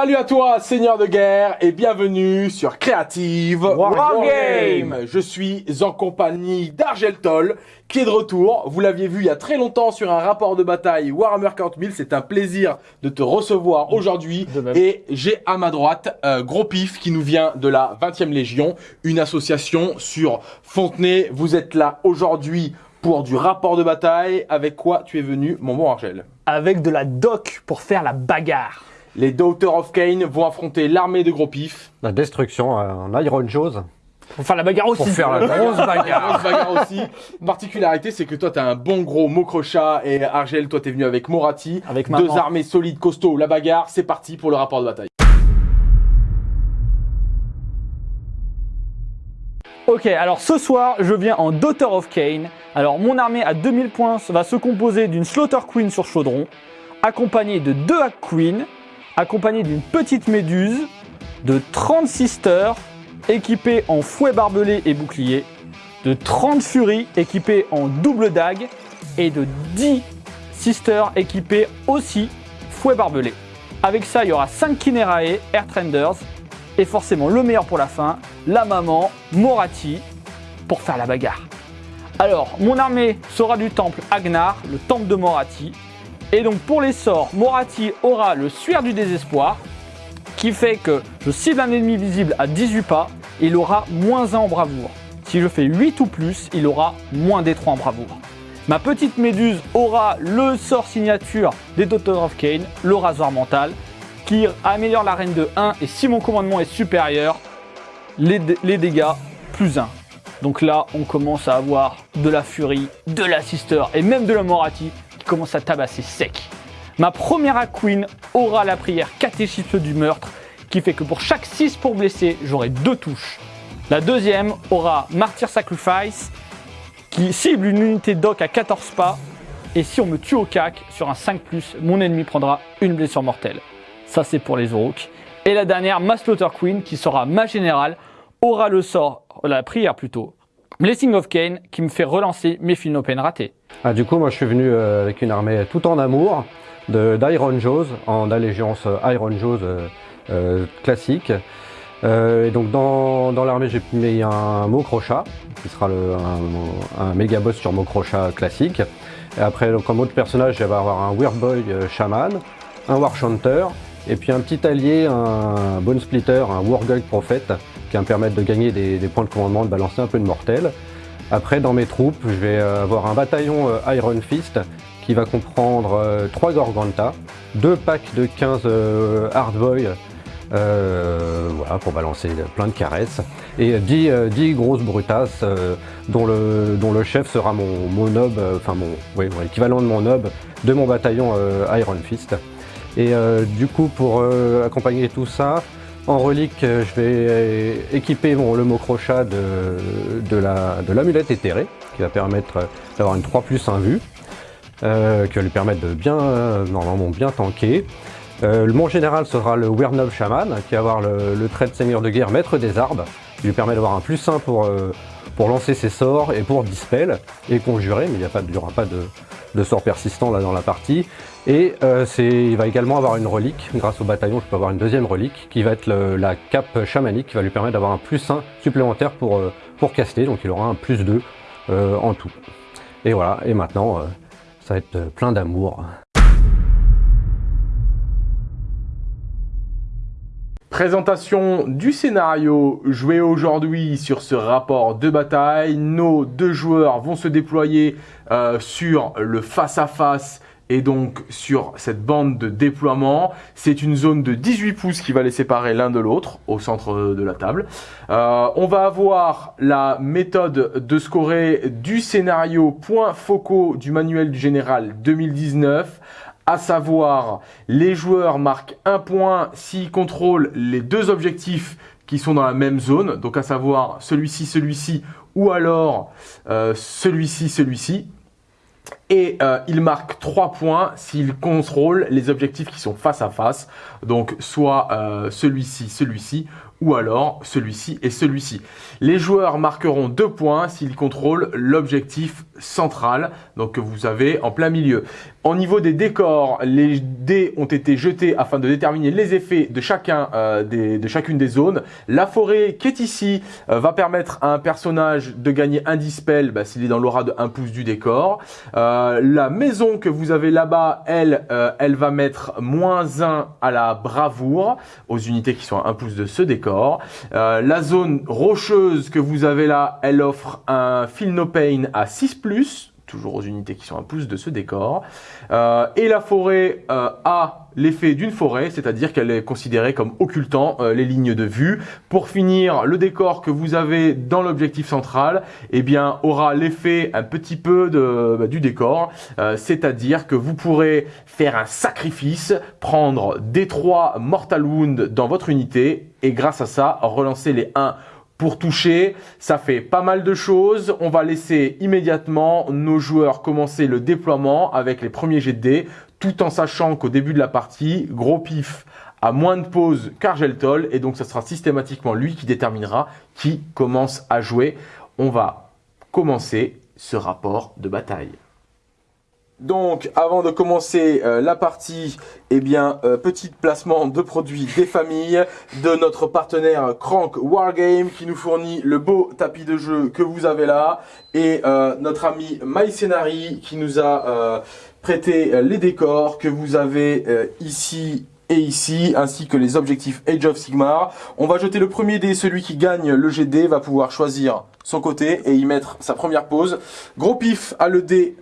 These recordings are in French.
Salut à toi, seigneur de guerre, et bienvenue sur Creative Wargame. Je suis en compagnie d'Argeltol, qui est de retour. Vous l'aviez vu il y a très longtemps sur un rapport de bataille Warhammer 40 000. C'est un plaisir de te recevoir aujourd'hui. Et j'ai à ma droite euh, Gros Pif qui nous vient de la 20e Légion, une association sur Fontenay. Vous êtes là aujourd'hui pour du rapport de bataille. Avec quoi tu es venu, mon bon Argel? Avec de la doc pour faire la bagarre. Les Daughters of Cain vont affronter l'armée de gros pif. La destruction en Iron Jaws. Pour faire la bagarre aussi. Pour faire la grosse bagarre. grosse bagarre aussi. Particularité, c'est que toi, t'as un bon gros Mokrocha et Argel, toi, t'es venu avec Morati. Avec Deux armées solides, costauds. La bagarre, c'est parti pour le rapport de bataille. Ok, alors ce soir, je viens en Daughter of Cain. Alors, mon armée à 2000 points va se composer d'une Slaughter Queen sur chaudron, accompagnée de deux Hack Queen, accompagnée d'une petite méduse, de 30 Sisters, équipées en fouet barbelé et bouclier, de 30 Furies équipées en double dague, et de 10 Sisters équipées aussi fouet barbelé. Avec ça, il y aura 5 Kinerae, Airtrenders, et forcément le meilleur pour la fin, la maman, Morati, pour faire la bagarre. Alors, mon armée sera du temple Agnar, le temple de Morati. Et donc pour les sorts, Morati aura le suaire du désespoir, qui fait que je cible un ennemi visible à 18 pas, il aura moins 1 en bravoure. Si je fais 8 ou plus, il aura moins des 3 en bravoure. Ma petite méduse aura le sort signature des Daughters of Cain, le rasoir mental, qui améliore la reine de 1 et si mon commandement est supérieur, les, dé- les dégâts plus 1. Donc là, on commence à avoir de la furie, de la sister et même de la morati commence à tabasser sec. Ma première Hack Queen aura la prière catéchisme du meurtre qui fait que pour chaque 6 pour blesser, j'aurai 2 touches. La deuxième aura Martyr Sacrifice qui cible une unité doc à 14 pas et si on me tue au cac sur un 5+, mon ennemi prendra une blessure mortelle. Ça, c'est pour les orques. Et la dernière, ma Slaughter Queen, qui sera ma générale, aura le sort, la prière plutôt, Blessing of Cain, qui me fait relancer mes Philopènes ratés. Ah, du coup, moi, je suis venu euh, avec une armée tout en amour d'Iron Jaws, en allégeance euh, Iron Jaws euh, classique. Et donc, dans, l'armée, j'ai mis un Mokrocha, qui sera un, méga boss sur Mokrocha classique. Et après, comme autre personnage, je vais avoir un Weirdboy euh, Shaman, un Warchanter, et puis un petit allié, un Bone Splitter, un Wargulk Prophet, qui va me permettre de gagner des, des points de commandement, de balancer un peu de mortel. Après, dans mes troupes, je vais euh, avoir un bataillon euh, Iron Fist qui va comprendre 3 Gorganta, 2 packs de 15 euh, Hardboy euh, voilà, pour balancer plein de caresses, et 10, euh, 10 grosses brutasses euh, dont, le, dont le chef sera mon, mon nob, euh, enfin mon ouais, ouais, l'équivalent de mon nob de mon bataillon euh, Iron Fist. Et euh, du coup, pour euh, accompagner tout ça, en relique, euh, je vais équiper mon, le Mokrocha de, de la- de l'amulette éthérée, qui va permettre d'avoir une 3 plus 1 vue, euh, qui va lui permettre de bien, euh, normalement bien tanker. Euh, le- mon général sera le Wernov Shaman, qui va avoir le, le trait de seigneur de guerre maître des arbres, qui lui permet d'avoir un plus 1 pour, pour lancer ses sorts et pour dispel et conjurer, mais il n'y aura pas de, de sort persistant là dans la partie. Et euh, il va également avoir une relique, grâce au bataillon je peux avoir une deuxième relique, qui va être la cape chamanique, qui va lui permettre d'avoir un plus 1 supplémentaire pour, euh, pour caster, donc il aura un plus 2 euh, en tout. Et voilà, et maintenant ça va être plein d'amour. Présentation du scénario joué aujourd'hui sur ce rapport de bataille. Nos deux joueurs vont se déployer sur le face-à-face et donc sur cette bande de déploiement. C'est une zone de 18 pouces qui va les séparer l'un de l'autre au centre de la table. Euh, on va avoir la méthode de scorer du scénario points focaux du manuel du général 2019 à savoir les joueurs marquent un point s'ils contrôlent les deux objectifs qui sont dans la même zone, donc à savoir celui-ci, celui-ci, ou alors euh, celui-ci, celui-ci. Et euh, ils marquent 3 points s'ils contrôlent les objectifs qui sont face à face, donc soit euh, celui-ci, celui-ci, ou alors celui-ci et celui-ci. Les joueurs marqueront 2 points s'ils contrôlent l'objectif central, donc que vous avez en plein milieu. Au niveau des décors, les dés ont été jetés afin de déterminer les effets de, chacun, euh, des, de chacune des zones. La forêt qui est ici euh, va permettre à un personnage de gagner un dispel bah, s'il est dans l'aura de 1 pouce du décor. Euh, la maison que vous avez là-bas, elle, elle va mettre moins 1 à la bravoure aux unités qui sont à 1 pouce de ce décor. La zone rocheuse que vous avez là, elle offre un Feel No Pain à 6+, toujours aux unités qui sont à pouce de ce décor. Euh, et la forêt euh, a l'effet d'une forêt, c'est-à-dire qu'elle est considérée comme occultant euh, les lignes de vue. Pour finir, le décor que vous avez dans l'objectif central, eh bien, aura l'effet un petit peu de, bah, du décor, c'est-à-dire que vous pourrez faire un sacrifice, prendre des 3 Mortal Wound dans votre unité, et grâce à ça, relancer les 1 pour toucher. Ça fait pas mal de choses. On va laisser immédiatement nos joueurs commencer le déploiement avec les premiers jets de dés, tout en sachant qu'au début de la partie, gros pif a moins de pauses qu'Argeltol, et donc ça sera systématiquement lui qui déterminera qui commence à jouer. On va commencer ce rapport de bataille. Donc, avant de commencer euh, la partie, eh bien, euh, petit placement de produits des familles de notre partenaire Crank Wargame qui nous fournit le beau tapis de jeu que vous avez là et euh, notre ami MyScenary qui nous a prêté les décors que vous avez ici et ici, ainsi que les objectifs Age of Sigmar. On va jeter le premier dé, celui qui gagne le GD va pouvoir choisir son côté et y mettre sa première pause. Gros pif a le dé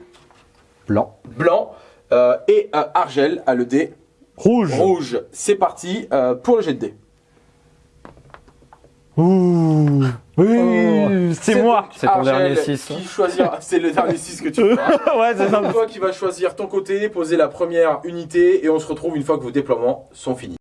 Blanc. blanc euh, et euh, Argel a le dé Rouge. rouge. C'est parti euh, pour le jet de dé. Ouh. Oui, c'est moi. C'est ton dernier six. Qui choisira, c'est le dernier 6 que tu feras. ouais, ça. C'est toi qui vas choisir ton côté, poser la première unité et on se retrouve une fois que vos déploiements sont finis.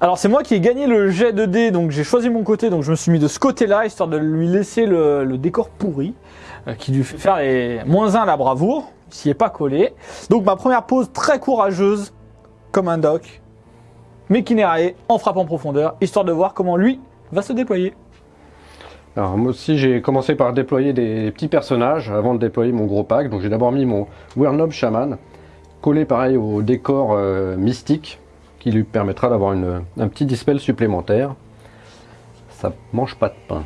Alors c'est moi qui ai gagné le jet de dés, donc j'ai choisi mon côté, donc je me suis mis de ce côté-là, histoire de lui laisser le, décor pourri, euh, qui lui fait faire moins 1 à la bravoure, s'y est pas collé. Donc ma première pause très courageuse, comme un doc, mais qui n'est en frappe en profondeur, histoire de voir comment lui va se déployer. Alors moi aussi j'ai commencé par déployer des petits personnages avant de déployer mon gros pack. Donc j'ai d'abord mis mon Wernob Shaman, collé pareil au décor euh, mystique, qui lui permettra d'avoir un petit dispel supplémentaire. Ça mange pas de pain.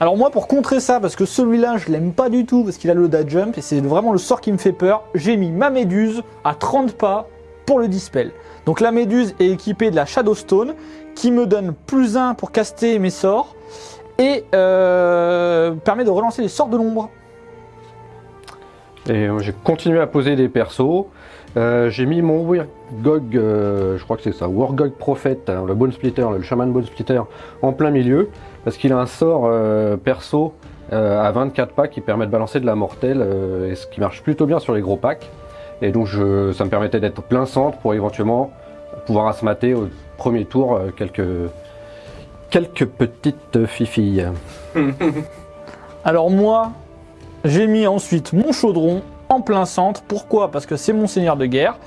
Alors moi pour contrer ça, parce que celui-là je l'aime pas du tout, parce qu'il a le dash jump, et c'est vraiment le sort qui me fait peur, j'ai mis ma méduse à 30 pas pour le dispel. Donc la méduse est équipée de la Shadowstone, qui me donne plus 1 pour caster mes sorts, et euh, permet de relancer les sorts de l'ombre. Et euh, j'ai continué à poser des persos. Euh, j'ai mis mon Wargog, euh, je crois que c'est ça, Wargog Prophet, hein, le Bone Splitter, le Shaman Bone Splitter, en plein milieu, parce qu'il a un sort euh, perso euh, à 24 packs qui permet de balancer de la mortelle, et ce qui marche plutôt bien sur les gros packs. Et donc ça me permettait d'être plein centre pour éventuellement pouvoir asmater au premier tour quelques, quelques petites fifilles. Alors moi, j'ai mis ensuite mon chaudron en plein centre. Pourquoi? Parce que c'est mon seigneur de guerre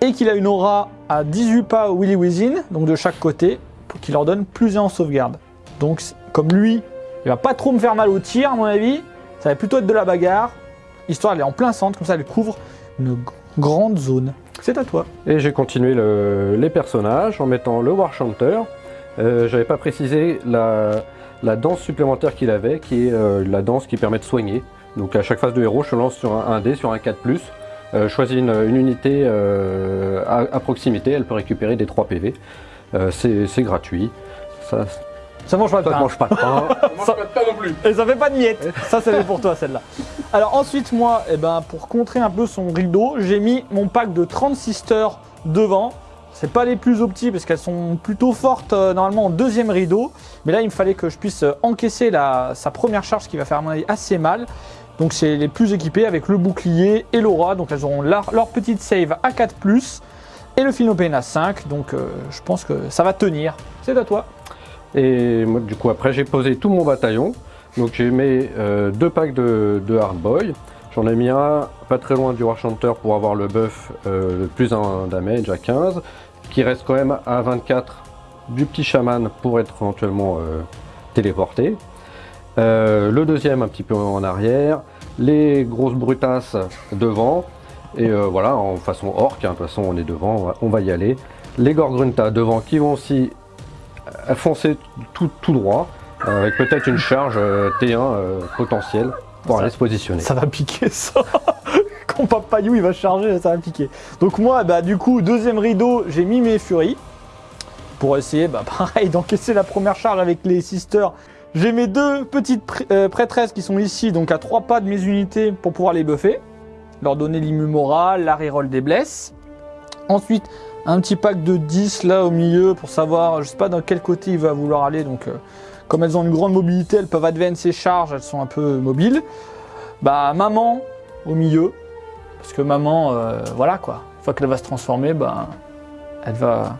et qu'il a une aura à 18 pas Willy Within, donc de chaque côté, pour qu'il leur donne plus 1 en sauvegarde. Donc comme lui, il va pas trop me faire mal au tir à mon avis, ça va plutôt être de la bagarre. Histoire elle est en plein centre, comme ça elle couvre une grande zone. C'est à toi. Et j'ai continué le- les personnages en mettant le War Chanter. Euh, J'avais pas précisé la, la danse supplémentaire qu'il avait, qui est euh, la danse qui permet de soigner. Donc à chaque phase de héros, je lance sur un, un dé, sur un 4+. Euh, je choisis une, une unité euh, à, à proximité, elle peut récupérer des 3 PV. Euh, C'est gratuit. Ça, Ça mange pas de ça pain. mange pas de pain. Moi, je pas non plus. Et ça fait pas de miettes. Ça, c'est pour toi, celle-là. Alors ensuite, moi, eh ben, pour contrer un peu son rideau, j'ai mis mon pack de 30 sisters devant. C'est pas les plus optis parce qu'elles sont plutôt fortes euh, normalement en deuxième rideau. Mais là, il me fallait que je puisse encaisser la, sa première charge qui va faire à mon avis assez mal. Donc c'est les plus équipés avec le bouclier et l'aura. Donc elles auront leur, petite save à 4+. Et le Philopéne à 5. Donc euh, je pense que ça va tenir. C'est à toi. Et moi, du coup, après, j'ai posé tout mon bataillon. Donc, j'ai mis euh, deux packs de, de Hard Boy. J'en ai mis un pas très loin du War Chanter pour avoir le buff euh, de plus un damage à 15, qui reste quand même à 24 du petit chaman pour être éventuellement téléporté. Le deuxième un petit peu en arrière, les grosses brutasses devant, et euh, voilà, en façon orc, hein, de toute façon on est devant, on va, on va y aller. Les Gorgrunta devant qui vont aussi euh, foncer tout, tout droit, euh, avec peut-être une charge euh, T1 euh, potentielle pour Ça- aller se positionner. Ça va piquer ça. Quand Papayou il va charger, ça va piquer. Donc moi, bah du coup, deuxième rideau, j'ai mis mes furies pour essayer, bah pareil, d'encaisser la première charge avec les sisters. J'ai mes deux petites euh, prêtresses qui sont ici, donc à trois pas de mes unités pour pouvoir les buffer, leur donner l'immu moral, la reroll des blesses. Ensuite, un petit pack de 10 là au milieu pour savoir, je sais pas dans quel côté il va vouloir aller, donc euh, comme elles ont une grande mobilité, elles peuvent advance et charge, elles sont un peu mobiles. Bah maman au milieu, parce que maman, euh, voilà quoi, une fois qu'elle va se transformer, bah elle va,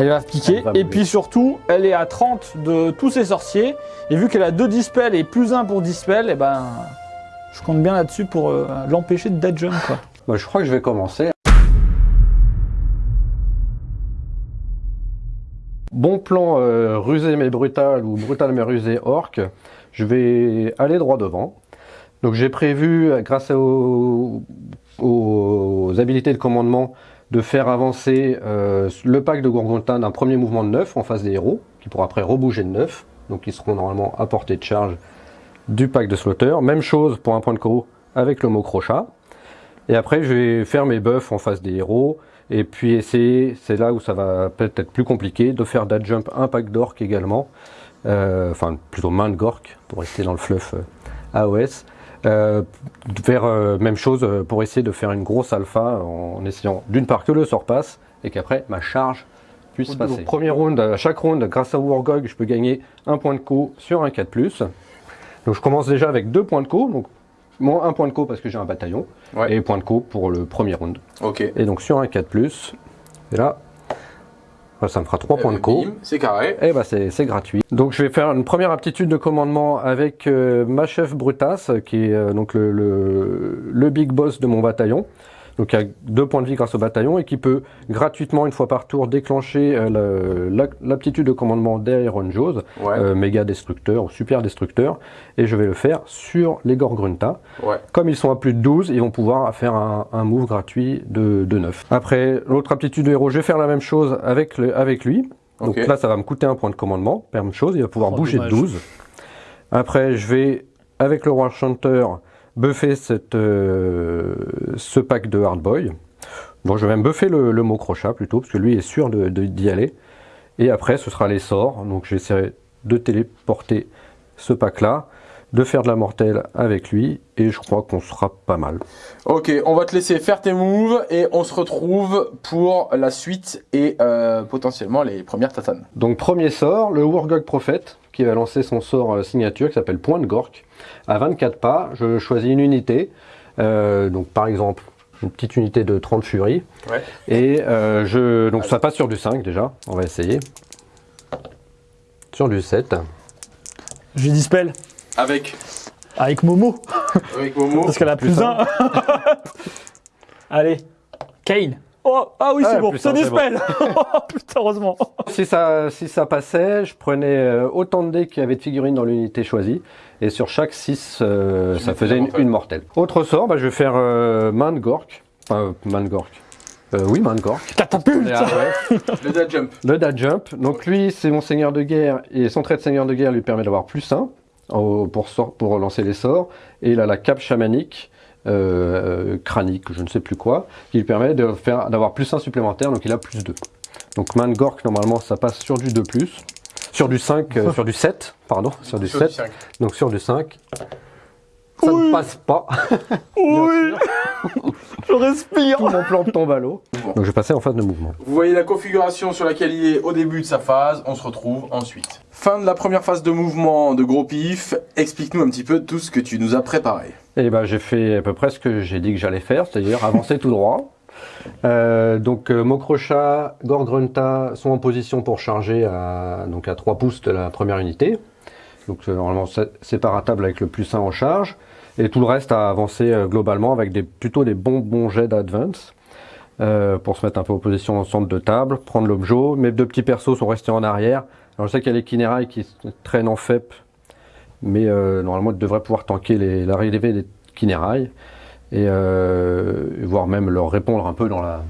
elle va piquer. Elle va et puis surtout, elle est à 30 de tous ses sorciers, et vu qu'elle a 2 dispels et plus 1 pour dispel, et ben je compte bien là-dessus pour euh, l'empêcher de dead jump quoi. Moi, je crois que je vais commencer. Bon plan euh, rusé mais brutal ou brutal mais rusé orc. Je vais aller droit devant. Donc j'ai prévu, euh, grâce aux, aux habilités de commandement, de faire avancer euh, le pack de Gorgontin d'un premier mouvement de 9 en face des héros, qui pourra après rebouger de 9. Donc ils seront normalement à portée de charge du pack de Slaughter. Même chose pour un point de co avec le mot crochat. Et après, je vais faire mes buffs en face des héros. Et puis essayer, c'est là où ça va peut-être être plus compliqué, de faire that jump un pack d'orc également. Euh, enfin, plutôt main de gork, pour rester dans le fluff euh, AOS. Euh, de faire euh, même chose euh, pour essayer de faire une grosse alpha en essayant d'une part que le sort passe et qu'après ma charge puisse passer. Premier round, à chaque round, grâce à Wargog, je peux gagner un point de co sur un 4+. Donc je commence déjà avec deux points de co, donc moins un point de co parce que j'ai un bataillon, Ouais. et point de co pour le premier round. Ok. Et donc sur un 4+, et là, ça me fera 3 points de co. C'est carré. Et bah c'est c'est gratuit. Donc je vais faire une première aptitude de commandement avec euh, ma chef Brutas, qui est euh, donc le, le, le big boss de mon bataillon. Donc qui a deux points de vie grâce au bataillon et qui peut gratuitement une fois par tour déclencher euh, l'aptitude de commandement d'Iron Jaws, Ouais. euh, méga destructeur ou super destructeur. Et je vais le faire sur les Gorgrunta. Ouais. Comme ils sont à plus de 12, ils vont pouvoir faire un, un move gratuit de, de 9. Après, l'autre aptitude de héros, je vais faire la même chose avec, le, avec lui. Donc là, ça va me coûter un point de commandement. Même chose, il va pouvoir Oh, bouger dommage. de 12. Après, je vais, avec le Roi Chanteur, buffer cette, euh, ce pack de Hardboy. Donc je vais même buffer le, le mot crochat plutôt, parce que lui est sûr de- de- d'y aller. Et après, ce sera les sorts. Donc j'essaierai de téléporter ce pack-là, de faire de la mortelle avec lui, et je crois qu'on sera pas mal. Ok, on va te laisser faire tes moves et on se retrouve pour la suite et euh, potentiellement les premières tatanes. Donc premier sort, le Wargog Prophète, qui va lancer son sort euh, signature qui s'appelle Point de Gork. À 24 pas, je choisis une unité, euh, donc par exemple une petite unité de 30 furies, Ouais. et euh, je, donc ça passe sur du 5 déjà, on va essayer. Sur du 7. J'ai dispel Avec, avec Momo avec Momo. parce qu'elle a plus, Plus un. Allez, Kane. Oh, ah oui, Ah, c'est bon, c'est un, c'est dispel. Oh, Putain, heureusement. Si ça, si ça passait, je prenais euh, autant de dés qu'il y avait de figurines dans l'unité choisie. Et sur chaque 6, Tu ça faisait une, mortelle. une mortelle. Autre sort, bah, je vais faire euh, main de Gork. Enfin, main de Gork. Euh, oui, main de Gork. Catapulte. Ah ouais. Le dad jump. Le dad jump. Donc lui, c'est mon seigneur de guerre. Et son trait de seigneur de guerre lui permet d'avoir plus 1 pour, sort- pour relancer les sorts. Et il a la cape chamanique. Euh, cranique, je ne sais plus quoi, qui lui permet de faire d'avoir plus 1 supplémentaire, donc il a plus 2. Donc main de Gork, normalement, ça passe sur du 2+, sur du 5, euh, sur du 7, pardon, sur du Sur 7, cinq. donc sur du 5. Ça Oui. ne passe pas, Oui. Je respire. tout mon plan tombe à l'eau. Donc je vais passer en phase de mouvement. Vous voyez la configuration sur laquelle il est au début de sa phase, on se retrouve ensuite. Fin de la première phase de mouvement de gros pif, explique-nous un petit peu tout ce que tu nous as préparé. Et ben j'ai fait à peu près ce que j'ai dit que j'allais faire, c'est-à-dire avancer tout droit. Euh, donc euh, Mokrocha, Gorgrunta sont en position pour charger à, donc à 3 pouces de la première unité. Donc euh, normalement c'est avec le plus 1 en charge. Et tout le reste avancer euh, globalement avec plutôt des bons bons jets d'advance. pour se mettre un peu en position en centre de table, prendre l'objet. Mes deux petits persos sont restés en arrière. Alors je sais qu'il y a les Kinerai qui traînent en FEP mais normalement, elle devrait pouvoir tanker l'arrivée des Kinerai et euh, voire même leur répondre un peu dans la,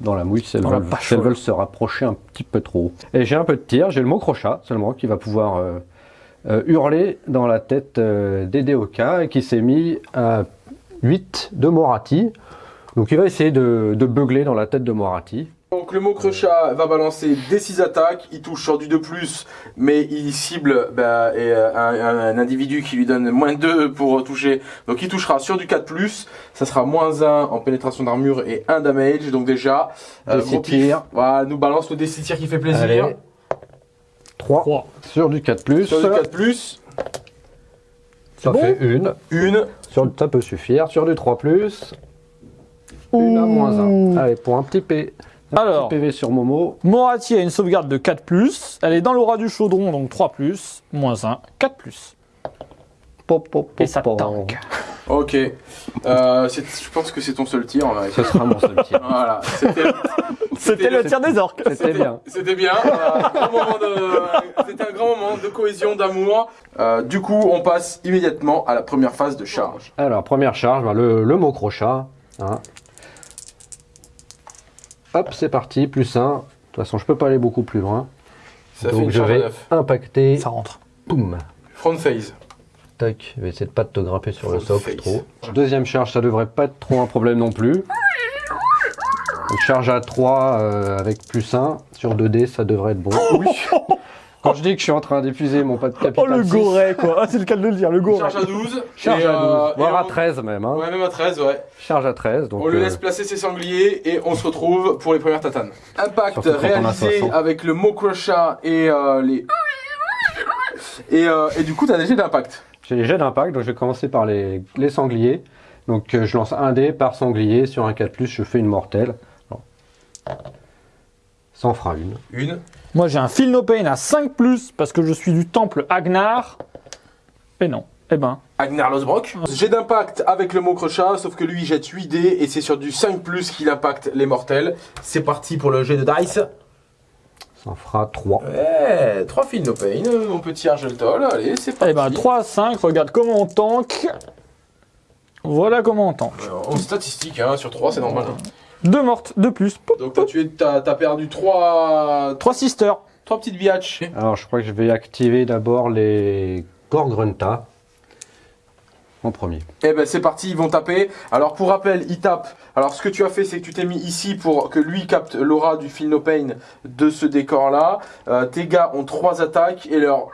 dans la mouille si elles, veulent, pâche, si elles ouais. veulent se rapprocher un petit peu trop. Et j'ai un peu de tir, j'ai le mot crochat seulement qui va pouvoir euh, euh, hurler dans la tête euh, d'Edeoka et qui s'est mis à 8 de Morati. Donc il va essayer de, de beugler dans la tête de Morati. Donc le mot crochat va balancer des 6 attaques, il touche sur du 2+, mais il cible bah, et, euh, un, individu qui lui donne moins 2 pour toucher, donc il touchera sur du 4+, ça sera moins 1 en pénétration d'armure et 1 damage, donc déjà, Des gros pif. voilà, nous balance le D6 tir qui fait plaisir, Allez. 3 3. sur du 4 plus. sur du 4+, Ça bon fait une. une, Sur, ça peut suffire. Sur du 3 plus. Une à moins 1. Allez, pour un petit, P, Alors. PV sur Momo. Morati a une sauvegarde de 4+, elle est dans l'aura du chaudron, donc 3+, moins 1, 4+. Pop, pop, pop, Et ça pop. tank. ok, euh, je pense que c'est ton seul tir en vérité. Ce sera mon seul tir. Voilà, c'était le tir des orques. C'était bien. C'était bien. euh, un grand moment de- C'était un grand moment de cohésion, d'amour. Euh, du coup, on passe immédiatement à la première phase de charge. Alors, première charge, ben, le, le mot crochat. hein. Hop, c'est parti, plus 1. De toute façon, je peux pas aller beaucoup plus loin. Ça fait Donc une je vais impacter. Ça rentre. Boum. Front phase. Tac, je vais essayer de pas te grimper sur le socle face. trop. Deuxième charge, ça devrait pas être trop un problème non plus. Donc, charge à 3 euh, avec plus 1 sur 2D, ça devrait être bon. Oui. Quand je dis que je suis en train d'épuiser mon pas de Oh capital. le 6, goret quoi, ah, c'est le cas de le dire, le goret. Charge à 12. Charge et, à 12, euh, voire à on- 13 même. Hein. Ouais, même à 13, ouais. Charge à 13. Donc, on le euh, laisse placer ses sangliers et on se retrouve pour les premières tatanes. Impact réalisé 60. avec le mot crochat et euh, les. Et, euh, et du coup, t'as des jets d'impact. J'ai les jets d'impact, donc je vais commencer par les, les sangliers. Donc euh, je lance un dé par sanglier. Sur un 4+, je fais une mortelle. Bon. Ça en fera une. Une. Moi j'ai un Feel No Pain à 5+, parce que je suis du temple Agnar. Et non, eh ben, Agnar Losbrock. Jet d'impact avec le mot crochat, sauf que lui il jette 8 dés et c'est sur du 5 plus qu'il impacte les mortels. C'est parti pour le jet de dice. Ça en fera 3. Ouais, 3 fils no pain, euh, mon petit Argeltol, allez, c'est parti. eh ben 3 à 5, regarde comment on tank. Voilà comment on tank. Alors, en statistique, hein, sur 3 c'est normal. Deux mortes, deux plus. Donc t'as tué, t'as, t'as perdu 3, Trois sisters. trois petites biatches. Alors je crois que je vais activer d'abord les Gorgrunta en premier. Eh ben c'est parti, ils vont taper. Alors pour rappel, ils tapent. Alors ce que tu as fait, c'est que tu t'es mis ici pour que lui capte l'aura du Feel No Pain de ce décor-là. Euh, tes gars ont 3 attaques et leur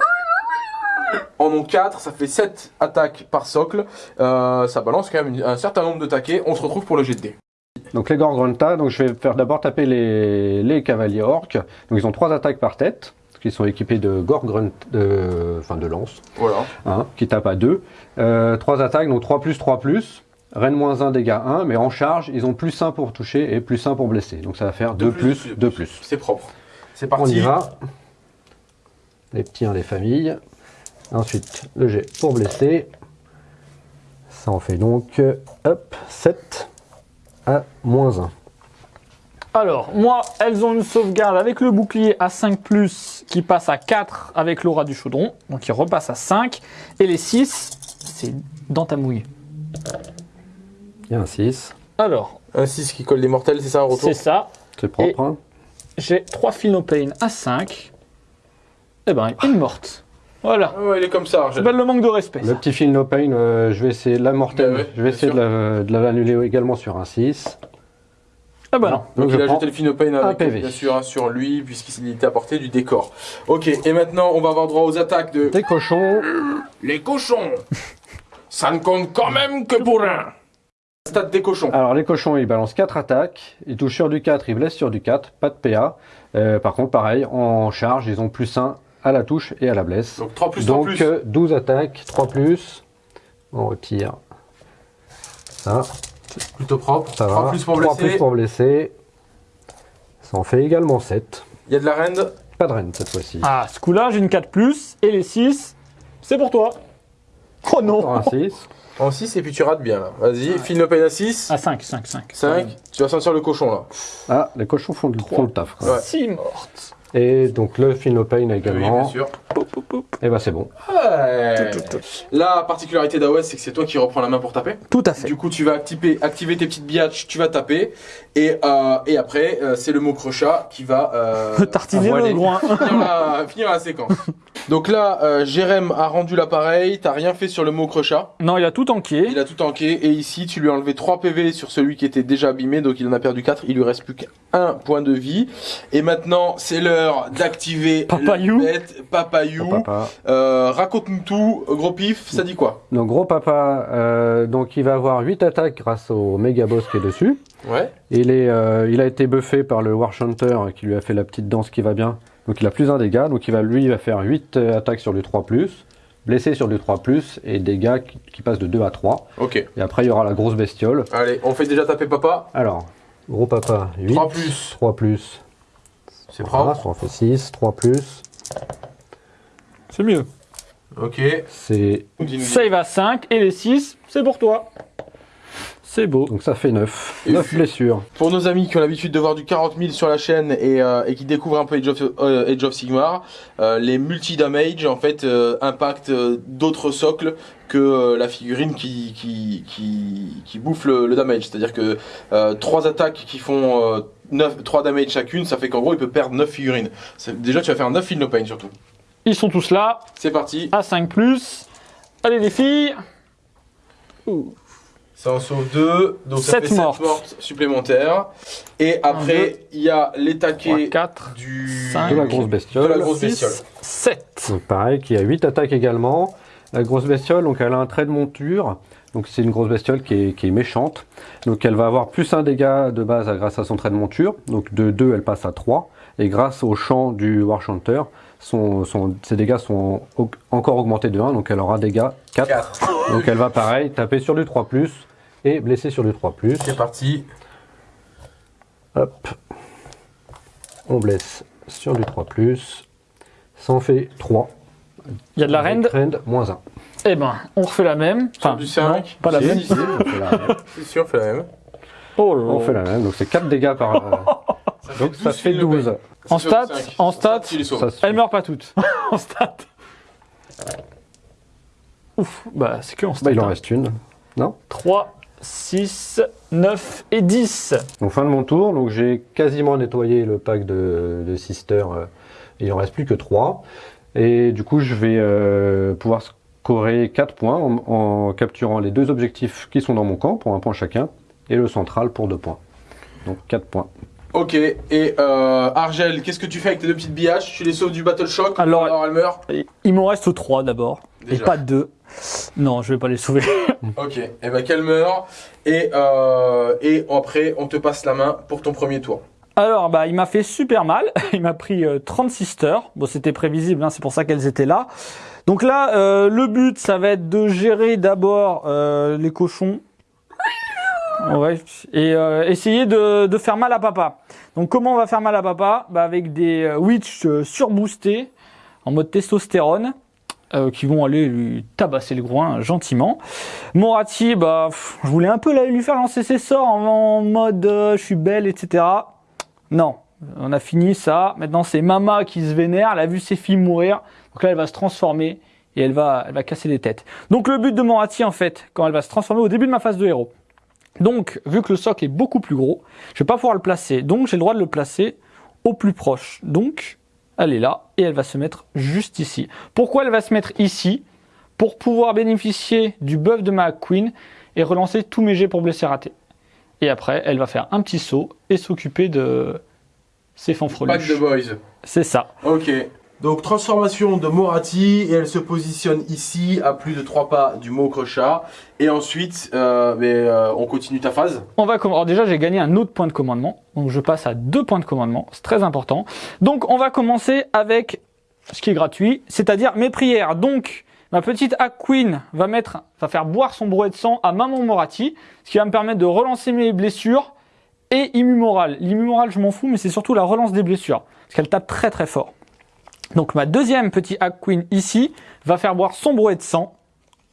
en ont 4, ça fait 7 attaques par socle. Euh, ça balance quand même un certain nombre de taquets. On se retrouve pour le jet de dés. Donc les Gorgrunta, donc je vais faire d'abord taper les, les cavaliers orques. Donc ils ont 3 attaques par tête, qu'ils sont équipés de Gorgrunt, de, enfin de lance, Voilà. hein, qui tapent à 2. 3 attaques, donc 3 plus, 3 plus. Reine moins 1, dégâts 1, mais en charge, ils ont plus 1 pour toucher et plus 1 pour blesser. Donc ça va faire 2 plus, 2 plus. C'est propre. C'est On parti. y va. Les petits, hein, les familles. Ensuite, le jet pour blesser. Ça en fait donc, euh, hop, 7 à moins 1. Alors, moi, elles ont une sauvegarde avec le bouclier à 5+, qui passe à 4 avec l'aura du chaudron. Donc, il repasse à 5. Et les 6, c'est dans ta mouille. Il y a un 6. Alors, Un 6 qui colle des mortels, c'est ça un retour c'est ça. C'est propre. Et- hein. J'ai 3 Philopane à 5. Eh ben, une morte. Voilà. Ah ouais, il est comme ça, s'appelle le manque de respect. Le ça. petit fil no pain, euh, je vais essayer de la mortelle. Ouais, je vais essayer sûr. de la- de la- l'annuler également sur un 6. Ah bah non. Donc, Donc, il a jeté le Finopane un avec, PV. bien sûr, hein, sur lui, puisqu'il était apporté du décor. Ok, et maintenant, on va avoir droit aux attaques de... Des cochons. Les cochons Ça ne compte quand même que pour un Stade des cochons. Alors les cochons, ils balancent 4 attaques. Ils touchent sur du 4, ils blessent sur du 4. Pas de PA. Euh, par contre, pareil, en charge, ils ont plus 1 à la touche et à la blesse. Donc 3 plus 3 Donc plus. euh, 12 attaques, 3 plus. On retire ça, Plutôt propre. ça 3 va. plus pour 3 blesser. plus pour blesser. Ça en fait également 7. Il y a de la reine. Pas de reine cette fois-ci. Ah, ce coup-là, j'ai une 4+, et les 6, c'est pour toi. Oh Encore non un 6. En 6 et puis tu rates bien là. Vas-y, Finopane à 6. À 5, 5, 5. 5. Tu vas sentir le cochon là. Ah, les cochons font, le- font le taf. quoi. Ouais. 6 mortes. Et donc le Finopane Oui, bien également. sûr. Et bah c'est bon. Ouais. Tout, tout, tout. La particularité d'AOS, c'est que c'est toi qui reprends la main pour taper. Tout à fait. Du coup, tu vas activer, activer tes petites biatches, tu vas taper. Et, euh, et après, euh, c'est le mot crochat qui va euh, Tartiner le groin. finir, la, finir la séquence. Donc là, euh, Jérém a rendu l'appareil. T'as rien fait sur le mot crochat. Non, il a tout enqué. Il a tout tanké. Et ici, tu lui as enlevé 3 PV sur celui qui était déjà abîmé. Donc il en a perdu 4. Il lui reste plus qu'un point de vie. Et maintenant, c'est l'heure d'activer Papayou. bête Papayou. Euh, Raconte-nous tout. Gros pif, ça dit quoi? Donc gros papa, euh, donc il va avoir 8 attaques grâce au méga boss qui est dessus. Ouais. Il, est, euh, il a été buffé par le War Chanter qui lui a fait la petite danse qui va bien. Donc il a plus un dégât. Donc il va, lui il va faire 8 euh, attaques sur du 3+, blessé sur du 3+, et dégâts qui, qui passent de 2 à 3. Ok. Et après il y aura la grosse bestiole. Allez, on fait déjà taper papa? Alors, gros papa, 8. 3 plus. 3 plus. C'est propre. en fait 6. 3 plus. C'est mieux. Ok. C'est. Save à 5 et les 6, c'est pour toi. C'est beau. donc ça fait 9. Et 9 puis- blessures. Pour nos amis qui ont l'habitude de voir du 40 000 sur la chaîne et, euh, et qui découvrent un peu Age of, euh, Age of Sigmar, euh, les multi-damage en fait euh, impactent d'autres socles que euh, la figurine qui, qui, qui, qui bouffe le, le damage. C'est-à-dire que euh, 3 attaques qui font euh, 9, 3 damage chacune, ça fait qu'en gros il peut perdre 9 figurines. Déjà tu vas faire 9 feel no pain surtout. Ils sont tous là, C'est parti, à 5 Allez les filles. Ouh. ça en sauve 2, donc ça Sept fait 7 mortes. mortes supplémentaires. Et après il y a les 3, taquets 4, du... cinq, De la grosse de bestiole. la grosse bestiole. 7. Donc pareil, qui a 8 attaques également. La grosse bestiole, donc elle a un trait de monture. Donc c'est une grosse bestiole qui est, qui est méchante. Donc elle va avoir plus un dégât de base grâce à son trait de monture. Donc de 2, elle passe à 3. Et grâce au champ du War Chanter, son, son- ses dégâts sont au- encore augmentés de 1. Donc elle aura dégâts 4. 4. Donc elle va pareil taper sur du 3+, et blesser sur du 3+. C'est parti. Hop. On blesse sur du 3+. Ça en fait 3. Il y a de la rend. Rend, moins 1. Eh ben, on refait la même. Sur Enfin, du 5. non, pas la Si, même. si, si. On fait la même. C'est sûr, on fait la même. Oh là là. On fait la même, donc c'est 4 dégâts par. euh, donc ça fait 12. En stats, en stats, Elles meurent pas toutes. en stats. Ouf, bah c'est que en stats. Bah, il en reste une. 3, 6, 9 et 10. Donc fin de mon tour, donc j'ai quasiment nettoyé le pack de, de Sister. euh, il en reste plus que 3. Et du coup, je vais euh, pouvoir scorer 4 points en, en capturant les deux objectifs qui sont dans mon camp pour un point chacun. Et le central pour 2 points. Donc 4 points. Ok, et euh, Argel, qu'est-ce que tu fais avec tes deux petites bihaches Tu les sauves du Battle Shock Alors- alors elles meurent Il m'en reste 3 d'abord. Et Déjà. pas 2. Non, je vais pas les sauver. Ok, et ben qu'elles meurent. Et, euh, et après, on te passe la main pour ton premier tour. Alors, bah, il m'a fait super mal. Il m'a pris euh, 36 heures. Bon, c'était prévisible, hein, c'est pour ça qu'elles étaient là. Donc là, euh, le but, ça va être de gérer d'abord euh, les cochons. Ouais, et euh, essayer de, de faire mal à papa. Donc comment on va faire mal à papa? Bah, Avec des euh, witch euh, surboostés en mode testostérone euh, qui vont aller lui tabasser le groin gentiment. Morati, bah, je voulais un peu lui faire lancer ses sorts en, mode euh, je suis belle, etc. Non, on a fini ça. Maintenant, c'est Mama qui se vénère. Elle a vu ses filles mourir. Donc là, elle va se transformer et elle va, elle va casser des têtes. Donc le but de Morati, en fait, quand elle va se transformer au début de ma phase de héros. Donc, vu que le socle est beaucoup plus gros, je vais pas pouvoir le placer. Donc, j'ai le droit de le placer au plus proche. Donc, elle est là et elle va se mettre juste ici. Pourquoi elle va se mettre ici? Pour pouvoir bénéficier du buff de ma queen et relancer tous mes jets pour blesser raté. Et après, elle va faire un petit saut et s'occuper de ses Pack de fanfreluches. boys. C'est ça. Ok. Donc transformation de Morati et elle se positionne ici à plus de 3 pas du mot crochat. Et ensuite, euh, mais, euh, on continue ta phase. On va Alors déjà, j'ai gagné un autre point de commandement. Donc je passe à deux points de commandement. C'est très important. Donc on va commencer avec ce qui est gratuit, c'est-à-dire mes prières. Donc ma petite Hack Queen va mettre, va faire boire son brouet de sang à Maman Morati, ce qui va me permettre de relancer mes blessures et immu moral. L'immu moral, je m'en fous, mais c'est surtout la relance des blessures, parce qu'elle tape très très fort. Donc ma deuxième petite Hack Queen ici va faire boire son brouet de sang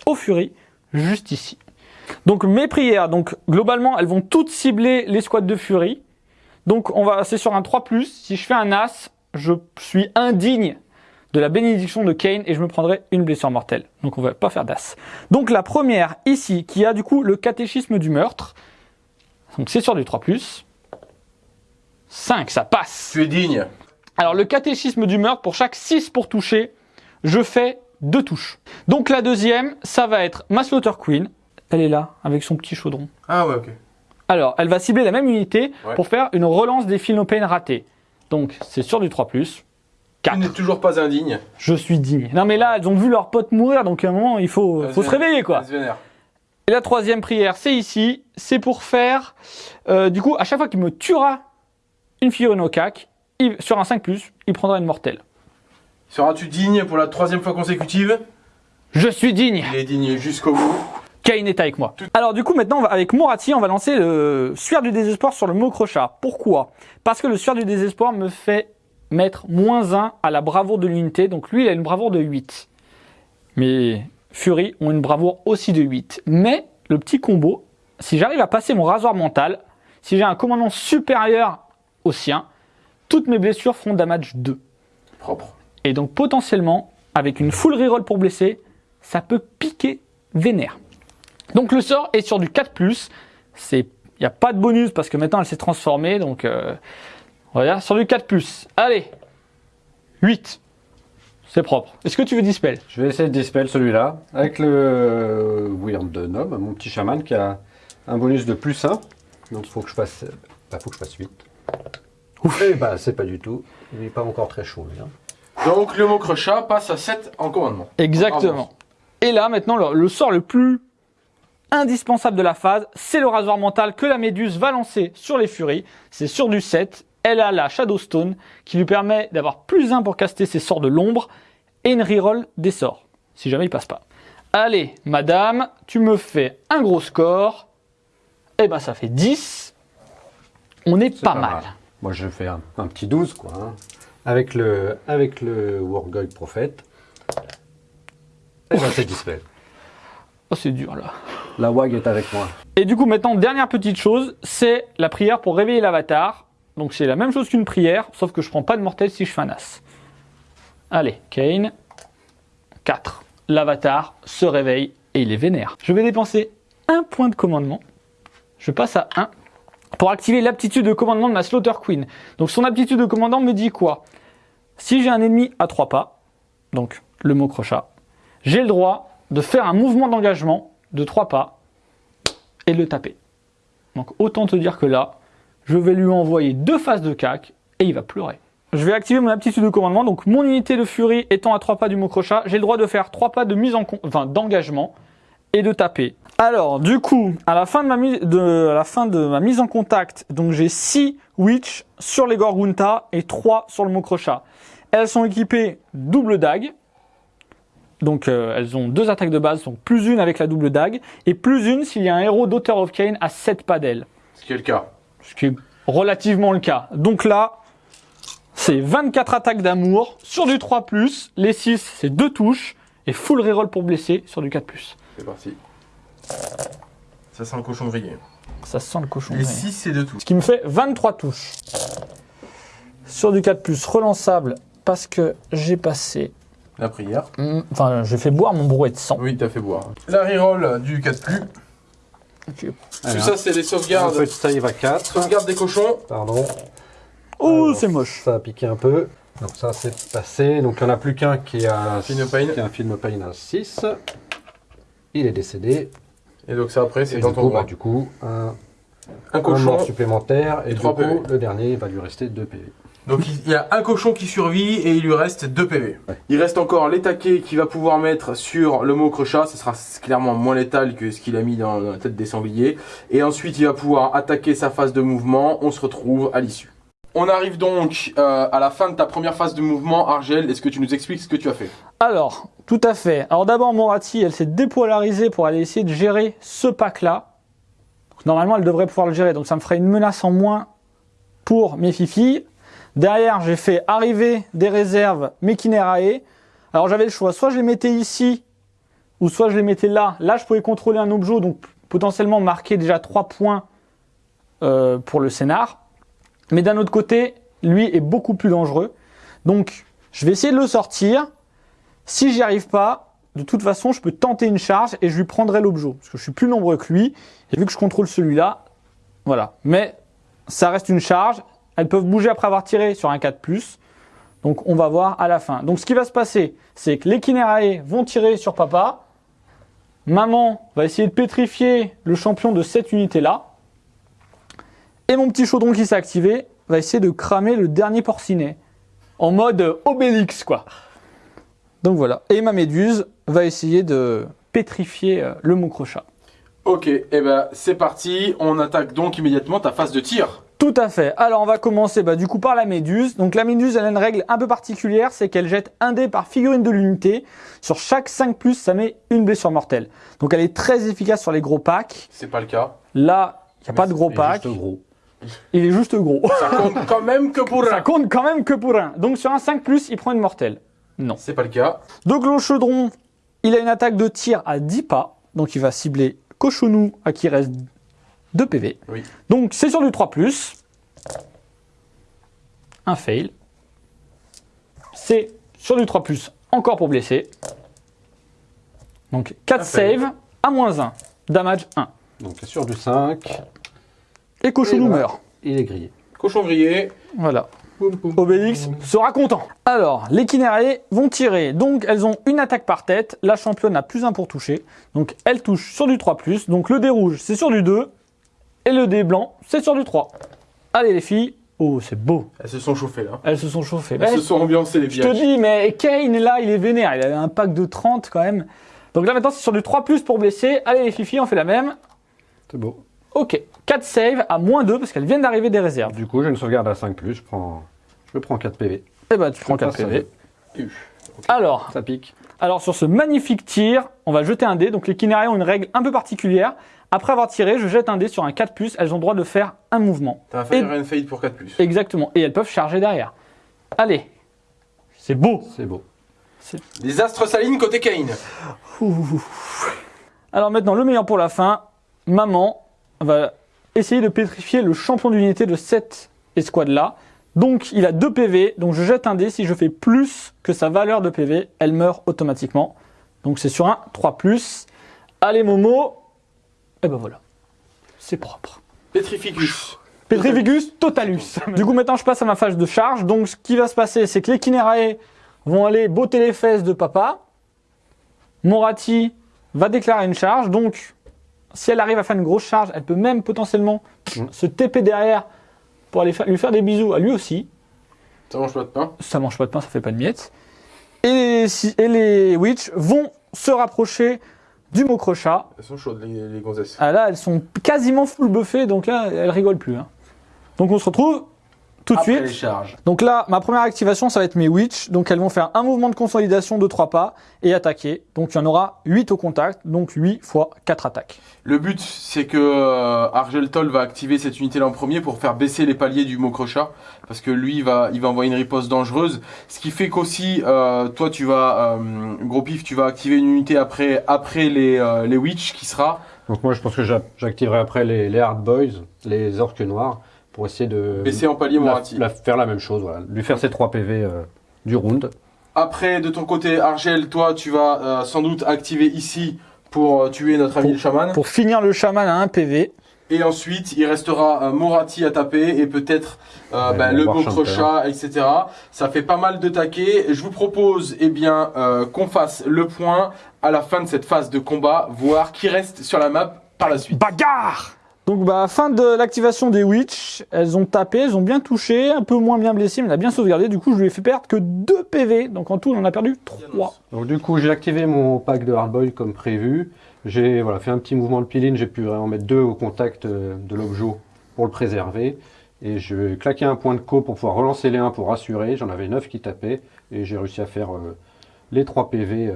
au Fury, juste ici. Donc mes prières, donc globalement, elles vont toutes cibler les squads de Fury. Donc on va c'est sur un 3+. Si je fais un As, je suis indigne de la bénédiction de Kane et je me prendrai une blessure mortelle. Donc on va pas faire d'as. Donc la première ici, qui a du coup le catéchisme du meurtre. Donc c'est sur du 3+. 5, ça passe. Tu es digne. Alors le catéchisme du meurtre, pour chaque 6 pour toucher, je fais deux touches. Donc la deuxième, ça va être ma Slaughter Queen. Elle est là, avec son petit chaudron. Ah ouais, ok. Alors, elle va cibler la même unité Ouais. pour faire une relance des Feel No Pain ratés. Donc, c'est sur du 3+. Tu n'es 4. toujours pas indigne. Je suis digne. Non mais là, elles ont vu leur pote mourir, donc à un moment, il faut, faut se réveiller quoi. Et la troisième prière, c'est ici. C'est pour faire, euh, du coup, à chaque fois qu'il me tuera une figurine au cac, il- sur un 5+, il prendra une mortelle. Seras-tu digne pour la troisième fois consécutive? Je suis digne Il est digne jusqu'au bout. Kane est avec moi. Alors du coup maintenant avec Morati on va lancer le suaire du désespoir sur le mot crochat. Pourquoi? Parce que le suaire du désespoir me fait mettre moins 1 à la bravoure de l'unité. Donc lui il a une bravoure de 8. Mais Fury ont une bravoure aussi de 8. Mais le petit combo, si j'arrive à passer mon rasoir mental, si j'ai un commandant supérieur au sien, toutes mes blessures feront damage 2. Propre. Et donc potentiellement, avec une full reroll pour blesser, ça peut piquer vénère. Donc le sort est sur du 4+, c'est il n'y a pas de bonus parce que maintenant elle s'est transformée, donc euh, on va dire sur du 4+. Allez, 8. C'est propre. Est-ce que tu veux dispel? Je vais essayer de dispel celui-là avec le Weird de Nob, mon petit chaman qui a un bonus de plus 1. Donc il faut que je fasse. Bah, faut que je fasse 8. Ouf. Et bah c'est pas du tout. Il n'est pas encore très chaud lui. hein. Donc le mot crochat passe à 7 en commandement. Exactement. Et là maintenant le, le sort le plus indispensable de la phase, c'est le rasoir mental que la méduse va lancer sur les furies. C'est sur du 7. Elle a la Shadowstone qui lui permet d'avoir plus 1 pour caster ses sorts de l'ombre et une reroll des sorts, si jamais il passe pas. Allez, madame, tu me fais un gros score. Eh ben ça fait 10. On est pas, mal. Moi je fais un, un petit 12 quoi. hein. Avec le avec le Wargoy Prophète. Et c'est dispel. Oh c'est dur là. La WAG est avec moi. Et du coup, maintenant, dernière petite chose, c'est la prière pour réveiller l'avatar. Donc, c'est la même chose qu'une prière, sauf que je prends pas de mortel si je fais un as. Allez, Kane. 4. L'avatar se réveille et il est vénère. Je vais dépenser un point de commandement. Je passe à 1 pour activer l'aptitude de commandement de ma Slaughter Queen. Donc, son aptitude de commandant me dit quoi? Si j'ai un ennemi à 3 pas, donc le mot crochat, j'ai le droit de faire un mouvement d'engagement de 3 pas et le taper. Donc autant te dire que là, je vais lui envoyer deux phases de cac et il va pleurer. Je vais activer mon aptitude de commandement. Donc mon unité de furie étant à 3 pas du mot crochat, j'ai le droit de faire 3 pas de mise en enfin d'engagement et de taper. Alors du coup, à la fin de ma, mise- de, à la fin de ma mise en contact, donc j'ai 6 witch sur les Gorgunta et 3 sur le mot crochat. Elles sont équipées double dague. Donc euh, elles ont deux attaques de base, donc plus une avec la double dague, et plus une s'il y a un héros d'Author of Kane à 7 pas d'elle. Ce qui est le cas. Ce qui est relativement le cas. Donc là, c'est 24 attaques d'amour sur du 3+, les 6 c'est 2 touches, et full reroll pour blesser sur du 4+. C'est parti. Ça sent le cochon grillé. Ça sent le cochon. Les ouais. 6 c'est de tout. Ce qui me fait 23 touches. Sur du 4+, relançable, parce que j'ai passé... La prière. Hmm, Enfin, j'ai fait boire mon brouet de sang. Oui, t'as fait boire. La reroll du 4 plus. Ok. Tout ça c'est les Un sauvegardes. peu de save à 4. Sauvegarde des cochons. Pardon. Oh, c'est moche. Ça a piqué un peu. Donc ça c'est passé. Donc il n'y en a plus qu'un qui a no pain. qui a un film pain à 6. Il est décédé. Et donc ça après c'est dans ton coup, bah, du coup, un, Un un cochon. mort supplémentaire. Et, et du trois coup, PV. le dernier, va lui rester 2 PV. Donc il y a un cochon qui survit et il lui reste 2 PV. Ouais. Il reste encore l'étaquet qu'il va pouvoir mettre sur le mot crochat. Ce sera clairement moins létal que ce qu'il a mis dans la tête des sangliers. Et ensuite il va pouvoir attaquer sa phase de mouvement. On se retrouve à l'issue. On arrive donc euh, à la fin de ta première phase de mouvement. Argel, est-ce que tu nous expliques ce que tu as fait? Alors, tout à fait. Alors d'abord, Morati, elle s'est dépolarisée pour aller essayer de gérer ce pack-là. Normalement, elle devrait pouvoir le gérer, donc ça me ferait une menace en moins pour mes fifilles. Derrière, j'ai fait arriver des réserves Mekinerae. Alors j'avais le choix, soit je les mettais ici, ou soit je les mettais là. Là, je pouvais contrôler un objet, donc potentiellement marquer déjà 3 points euh, pour le scénar. Mais d'un autre côté, lui est beaucoup plus dangereux. Donc, Je vais essayer de le sortir. Si j'y arrive pas, de toute façon, je peux tenter une charge et je lui prendrai l'objet. Parce que je suis plus nombreux que lui. Et vu que je contrôle celui-là, voilà. Mais ça reste une charge. Elles peuvent bouger après avoir tiré sur un 4+. Donc on va voir à la fin. Donc ce qui va se passer, c'est que les Kinerae vont tirer sur papa. Maman va essayer de pétrifier le champion de cette unité-là. Et mon petit chaudron qui s'est activé va essayer de cramer le dernier porcinet. En mode Obélix, quoi. Donc voilà. Et ma méduse va essayer de pétrifier euh, le Mokrocha. Ok, et ben c'est parti. On attaque donc immédiatement ta phase de tir. Tout à fait. Alors on va commencer bah, du coup par la méduse. Donc la méduse elle a une règle un peu particulière, c'est qu'elle jette un dé par figurine de l'unité. Sur chaque 5+, ça met une blessure mortelle. Donc elle est très efficace sur les gros packs. C'est pas le cas. Là, il n'y a Mais pas de gros pack. juste gros. Il est juste gros. Ça compte quand même que pour Ça un. compte quand même que pour un. Donc sur un 5+, il prend une mortelle. Non. C'est pas le cas. Donc le chaudron, il a une attaque de tir à 10 pas. Donc il va cibler Cochonou à qui reste 2 PV. Oui. Donc c'est sur du 3+. Un fail. C'est sur du 3+, encore pour blesser. Donc 4 Un fail. save à moins 1. Damage 1. Donc sur du 5, Et Cochonou Et voilà. meurt. il est grillé. Cochon grillé. Voilà. Obélix sera content. Alors, les Kinerae vont tirer. Donc, elles ont une attaque par tête. La championne a plus 1 pour toucher. Donc, elle touche sur du 3+. Donc, le dé rouge, c'est sur du 2. Et le dé blanc, c'est sur du 3. Allez, les filles. Oh, c'est beau. Elles se sont chauffées là. Elles se sont chauffées. Elles se sont ambiancées les je te dis, mais Kane, là, il est vénère. Il avait un pack de 30 quand même. Donc là, maintenant, c'est sur du 3+, pour blesser. Allez, les filles, on fait la même. C'est beau. Ok. 4 save à moins 2 parce qu'elles viennent d'arriver des réserves. Du coup, j'ai une sauvegarde à 5+, je prends, je prends 4 PV. Et bah, tu prends Ça 4 passe, PV. Alors, Ça pique. Alors sur ce magnifique tir, on va jeter un dé. Donc les Kinerae ont une règle un peu particulière. Après avoir tiré, je jette un dé sur un 4+, elles ont le droit de faire un mouvement. T'as un Fire Et- and Fade pour 4+. Exactement. Et elles peuvent charger derrière. Allez. C'est beau. C'est beau. Les astres salines côté Kane. Alors maintenant, le meilleur pour la fin. Maman va essayer de pétrifier le champion d'unité de cette escouade-là. Donc il a 2 PV, donc je jette un dé. Si je fais plus que sa valeur de PV, elle meurt automatiquement. Donc c'est sur un 3+. Allez Momo. Et ben voilà. C'est propre. Petrificus. Petrificus totalus. Du coup, maintenant, je passe à ma phase de charge. Donc, ce qui va se passer, c'est que les Kinerae vont aller botter les fesses de papa. Morati va déclarer une charge. Donc, si elle arrive à faire une grosse charge, elle peut même potentiellement Mm. se TP derrière pour aller lui faire des bisous à lui aussi. Ça mange pas de pain. Ça mange pas de pain, ça fait pas de miettes. Et les, si- et les Witch vont se rapprocher du Mokrocha. Elles sont chaudes les, les gonzesses. Ah là, elles sont quasiment full buffées, donc là, elles rigolent plus. hein. Donc on se retrouve tout de suite. les charges. Donc là, ma première activation, ça va être mes Witch. Donc elles vont faire un mouvement de consolidation de 3 pas et attaquer. Donc il y en aura 8 au contact, donc 8 fois 4 attaques. Le but, c'est que euh, Argeltol va activer cette unité-là en premier pour faire baisser les paliers du Mokrocha. Parce que lui, il va, il va envoyer une riposte dangereuse. Ce qui fait qu'aussi, euh, toi, tu vas, euh, gros pif, tu vas activer une unité après, après les, euh, les Witch qui sera. Donc moi, je pense que j'a- j'activerai après les, les Hard Boys, les orques noirs, pour essayer de baisser en palier la, Morati. la- faire la même chose, voilà. lui faire ses 3 PV euh, du round. Après, de ton côté, Argel, toi, tu vas euh, sans doute activer ici pour euh, tuer notre ami Pour- le chaman. Pour finir le chaman à 1 PV. Et ensuite, il restera euh, Morati à taper et peut-être euh, Ouais, bah, bon, le voir Mokrocha, etc. Ça fait pas mal de taquets. Je vous propose eh bien euh, qu'on fasse le point à la fin de cette phase de combat, voir qui reste sur la map par la suite. Bagarre Donc bah fin de l'activation des Witch, elles ont tapé, elles ont bien touché, un peu moins bien blessé, mais elle a bien sauvegardé. Du coup, je lui ai fait perdre que 2 PV. Donc en tout, on en a perdu 3. Donc du coup, j'ai activé mon pack de Hard Boy comme prévu. J'ai voilà, fait un petit mouvement de piline, j'ai pu vraiment mettre deux au contact euh, de l'objet pour le préserver. Et je claquer un point de co pour pouvoir relancer les 1 pour rassurer. J'en avais 9 qui tapaient et j'ai réussi à faire euh, les 3 PV euh,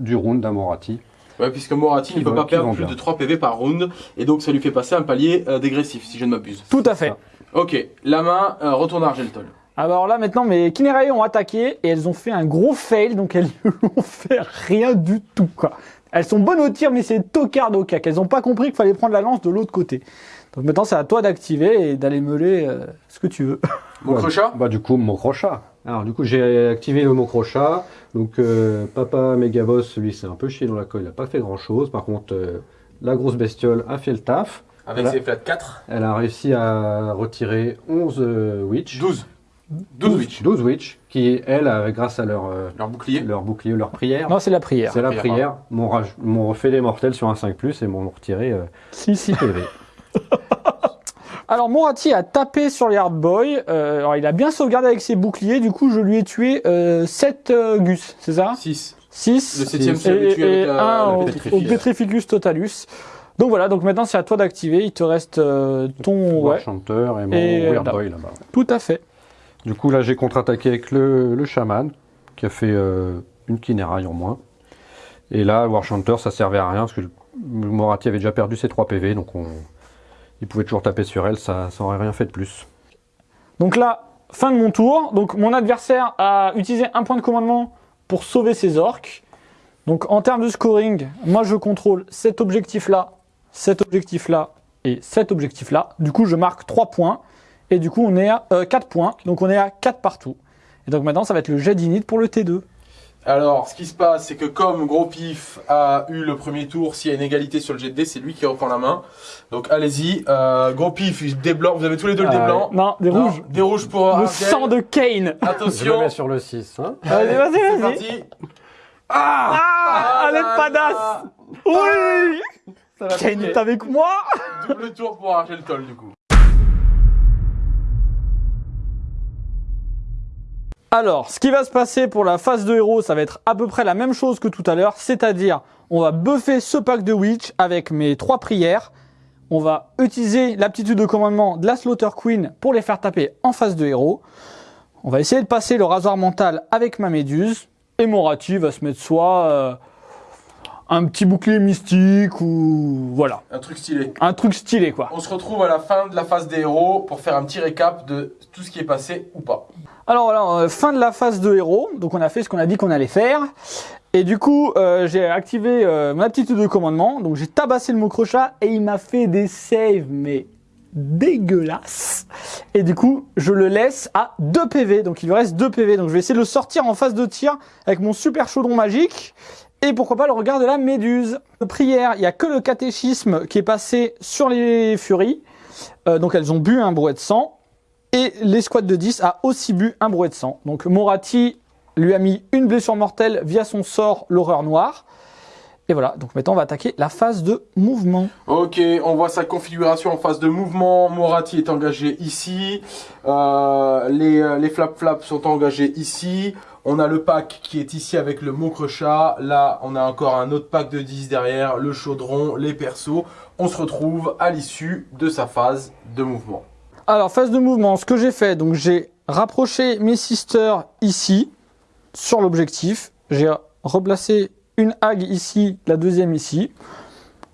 du round d'Amorati. Ouais, puisque Morati Qui ne peut pas perdre plus bien. de 3 PV par round, et donc ça lui fait passer un palier euh, dégressif, si je ne m'abuse. Tout à fait. ça. Ok, la main euh, retourne à Argeltol. Alors là maintenant mes Kinerae ont attaqué et elles ont fait un gros fail donc elles n'ont fait rien du tout quoi. Elles sont bonnes au tir mais c'est tocard au cac. Elles n'ont pas compris qu'il fallait prendre la lance de l'autre côté. Donc maintenant, c'est à toi d'activer et d'aller meuler euh, ce que tu veux. Mon crochat Bah du coup, mon crochat. Alors du coup, j'ai activé le mot crochat. Donc euh, Papa Megaboss, lui, c'est un peu chié dans la colle, il n'a pas fait grand-chose. Par contre, euh, la grosse bestiole a fait le taf. Avec ses flat 4. Elle a réussi à retirer 11 euh, witch. 12. 12 witch. 12 witch, qui, elles, grâce à leur, euh, Leur bouclier. leur bouclier, leur prière, Non, c'est la prière. c'est la prière, prière, m'ont refait des mortels sur un 5+, et m'ont retiré euh, Si, si. 6 PV. Alors Morati a tapé sur les Hard Boy. Euh, alors il a bien sauvegardé avec ses boucliers. Du coup, je lui ai tué 7 Gus, c'est ça? 6. 6 Le septième, Six. tu l'avais et, tué avec et la, un la au, pétrifiée. au Petrificus Totalus. Donc voilà, donc maintenant c'est à toi d'activer. Il te reste euh, ton... War Ouais, Chanter et mon Et, Weird là. Boy là-bas. tout à fait. Du coup, là, j'ai contre-attaqué avec le, le chaman, qui a fait euh, une kinéraille en moins. Et là, War Chanter, ça servait à rien, parce que Morati avait déjà perdu ses 3 PV, donc on, il pouvait toujours taper sur elle, ça ça aurait rien fait de plus. Donc là, fin de mon tour. Donc mon adversaire a utilisé un point de commandement pour sauver ses orques. Donc en termes de scoring, moi je contrôle cet objectif-là, cet objectif-là et cet objectif-là. Du coup, je marque 3 points. Et du coup, on est à 4 points. Donc on est à 4 partout. Et donc maintenant, ça va être le jet d'init pour le T2. Alors, ce qui se passe, c'est que comme Gros Pif a eu le premier tour, s'il y a une égalité sur le jet de dés, c'est lui qui reprend la main. Donc allez-y. Euh, Gros Pif, des blancs. Vous avez tous les deux le dé Ah, blanc. Non, des Non, rouges. Des rouges pour Le Argel. sang de Kane. Je le Attention. mets sur le 6. Hein. Vas-y, vas-y, C'est vas-y. parti. Ah Ah, elle est là padasse. là. Oui Ça va Kane est avec moi Double tour pour Argel Toll du coup. Alors, ce qui va se passer pour la phase de héros, ça va être à peu près la même chose que tout à l'heure, c'est-à-dire on va buffer ce pack de Witch avec mes trois prières. On va utiliser l'aptitude de commandement de la Slaughter Queen pour les faire taper en phase de héros. On va essayer de passer le rasoir mental avec ma méduse. Et Morati va se mettre soit euh, un petit bouclier mystique ou voilà, Un truc stylé. un truc stylé quoi. On se retrouve à la fin de la phase des héros pour faire un petit récap de tout ce qui est passé ou pas. Alors voilà, euh, fin de la phase de héros. Donc on a fait ce qu'on a dit qu'on allait faire. Et du coup, euh, j'ai activé euh, mon aptitude de commandement. Donc j'ai tabassé le mot crochat et il m'a fait des saves, mais dégueulasses. Et du coup, je le laisse à 2 PV. Donc il lui reste 2 PV. Donc je vais essayer de le sortir en phase de tir avec mon super chaudron magique. Et pourquoi pas le regard de la méduse. Prière, il n'y a que le catéchisme qui est passé sur les furies. Euh, donc elles ont bu un brouet de sang. Et l'escouade de 10 a aussi bu un brouet de sang. Donc Morati lui a mis une blessure mortelle via son sort l'horreur noire. Et voilà, donc maintenant on va attaquer la phase de mouvement. Ok, on voit sa configuration en phase de mouvement. Morati est engagé ici. Euh, les, euh, les flap flaps sont engagés ici. On a le pack qui est ici avec le mot crochat. Là, on a encore un autre pack de 10 derrière, le chaudron, les persos. On se retrouve à l'issue de sa phase de mouvement. Alors phase de mouvement, ce que j'ai fait, donc j'ai rapproché mes sisters ici, sur l'objectif. J'ai replacé une hague ici, la deuxième ici.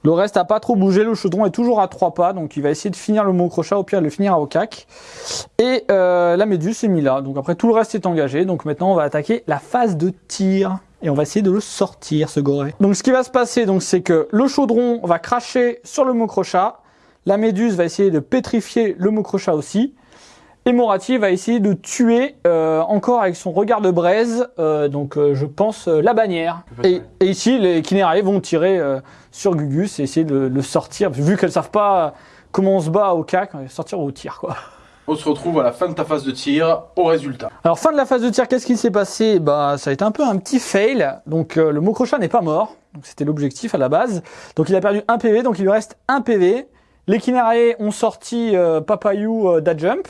Le reste n'a pas trop bougé, le chaudron est toujours à trois pas, donc il va essayer de finir le mot crochat, au pire le finira au cac. Et euh, la méduse est mis là, donc après tout le reste est engagé, donc maintenant on va attaquer la phase de tir. Et on va essayer de le sortir, ce goré. Donc ce qui va se passer, c'est que le chaudron va cracher sur le mot crochat, la méduse va essayer de pétrifier le mot crochat aussi. Et Morati va essayer de tuer euh, encore avec son regard de braise, euh, donc euh, je pense euh, la bannière. Et, et ici, les Kinérae vont tirer euh, sur Gugus et essayer de le sortir. Vu qu'elles savent pas comment on se bat au cac, va sortir au tir quoi. On se retrouve à la fin de ta phase de tir au résultat. Alors fin de la phase de tir, qu'est-ce qui s'est passé? Bah ça a été un peu un petit fail. Donc euh, le Mokrocha n'est pas mort. Donc c'était l'objectif à la base. Donc il a perdu un PV, donc il lui reste un PV. Les Kinarae ont sorti euh, Papayou euh, d'Adjump.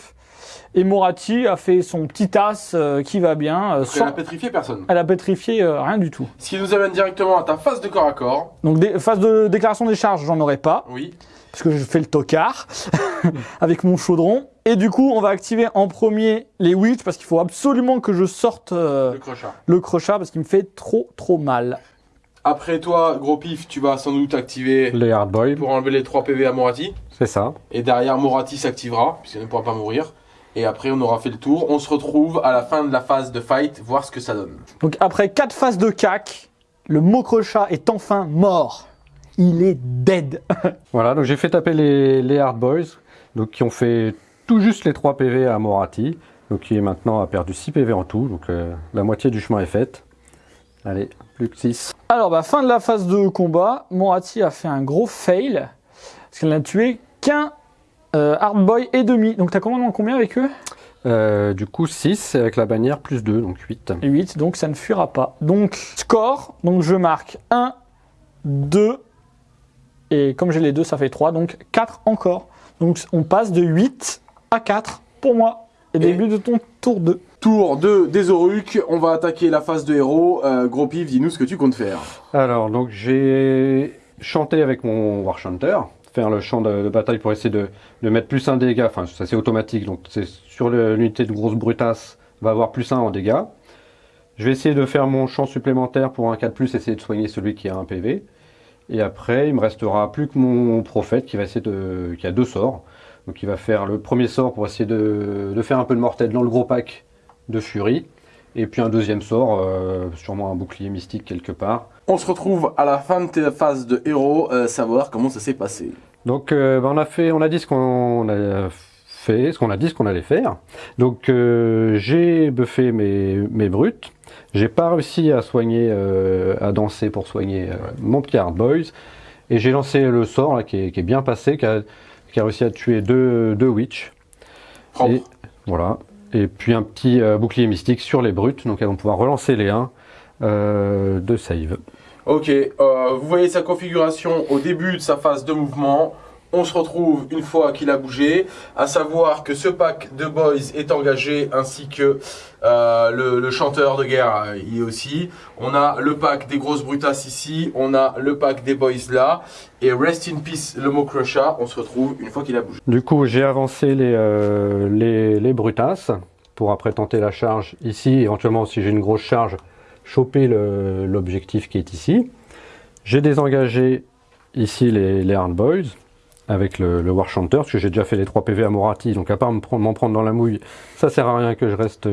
Et Morati a fait son petit as euh, qui va bien. euh, Donc elle sans- a pétrifié personne. Elle a pétrifié euh, rien du tout. Ce qui nous amène directement à ta phase de corps à corps. Donc des, phase de déclaration des charges, j'en aurai pas. Oui. parce que je fais le tocard avec mon chaudron. Et du coup, on va activer en premier les witch parce qu'il faut absolument que je sorte euh, Le crochat. le crochat parce qu'il me fait trop trop mal. Après toi, gros pif, tu vas sans doute activer Les hard boy, pour enlever les 3 PV à Morati. c'est ça. Et derrière, Morati s'activera, puisqu'elle ne pourra pas mourir. Et après, on aura fait le tour. On se retrouve à la fin de la phase de fight, voir ce que ça donne. Donc après quatre phases de cac, le mot crochat est enfin mort. il est dead. Voilà, donc j'ai fait taper les, les Hard Boys, donc qui ont fait tout juste les 3 PV à Morati, donc qui est maintenant a perdu 6 PV en tout, donc euh, la moitié du chemin est faite. Allez, plus que 6. Alors, bah, fin de la phase de combat, Morati a fait un gros fail, parce qu'elle n'a tué qu'un Hard Boy et demi. Donc, t'as combien, combien avec eux? Euh, du coup 6 avec la bannière plus 2, donc 8. 8, donc ça ne fuira pas. Donc, score, donc je marque 1, 2, et comme j'ai les deux, ça fait 3, donc 4 encore. Donc on passe de 8 à 4 pour moi. Et, début de ton tour 2. Tour 2 des Auruks, on va attaquer la phase de héros. Euh, gros pif, dis-nous ce que tu comptes faire. Alors, donc j'ai chanté avec mon War Chanter, faire le chant de, bataille pour essayer de, de mettre plus un dégât, enfin ça c'est automatique, donc c'est sur l'unité de grosse brutasse, va avoir plus 1 en dégâts. Je vais essayer de faire mon chant supplémentaire pour un 4+, essayer de soigner celui qui a un PV. Et après, il me restera plus que mon prophète qui va essayer de, qui a deux sorts. Donc il va faire le premier sort pour essayer de, de faire un peu de mortel dans le gros pack de furie. Et puis un deuxième sort, euh, sûrement un bouclier mystique quelque part. On se retrouve à la fin de ta phase de héros, euh, savoir comment ça s'est passé. Donc euh, ben, on a fait, on a dit ce qu'on a fait, ce qu'on a dit ce qu'on allait faire. Donc euh, j'ai buffé mes, mes brutes. J'ai pas réussi à soigner, euh, à danser pour soigner euh, mon petit Hard Boys. Et j'ai lancé le sort là, qui, est, qui est bien passé, qui a, qui a réussi à tuer deux, deux witch. Propre. Et voilà. Et puis un petit bouclier mystique sur les brutes, donc elles vont pouvoir relancer les 1 euh, de save. Ok, euh, vous voyez sa configuration au début de sa phase de mouvement. On se retrouve une fois qu'il a bougé, à savoir que ce pack de boys est engagé ainsi que euh, le, chanteur de guerre euh, y est aussi. On a le pack des grosses brutasses ici, on a le pack des boys là, et rest in peace le mot crusher. On se retrouve une fois qu'il a bougé. Du coup, j'ai avancé les, euh, les, les brutasses pour après tenter la charge ici. Éventuellement, si j'ai une grosse charge, choper l'objectif qui est ici. J'ai désengagé ici les, les Boys avec le, le War Chanter, parce que j'ai déjà fait les 3 PV à Morati, donc à part m'en prendre dans la mouille, ça sert à rien que je reste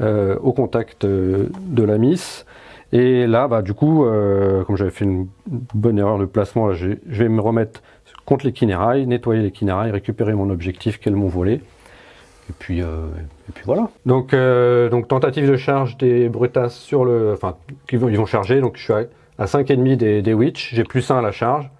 euh, au contact euh, de la Miss. Et là, bah, du coup, euh, comme j'avais fait une bonne erreur de placement, je vais me remettre contre les Kinérailles, nettoyer les Kinérailles, récupérer mon objectif qu'elles m'ont volé. Et puis, euh, et puis voilà. Donc, euh, donc tentative de charge des Brutas sur le, enfin, qui vont, ils vont charger. Donc je suis à, à 5,5 des, des Witch. J'ai plus 1 à la charge.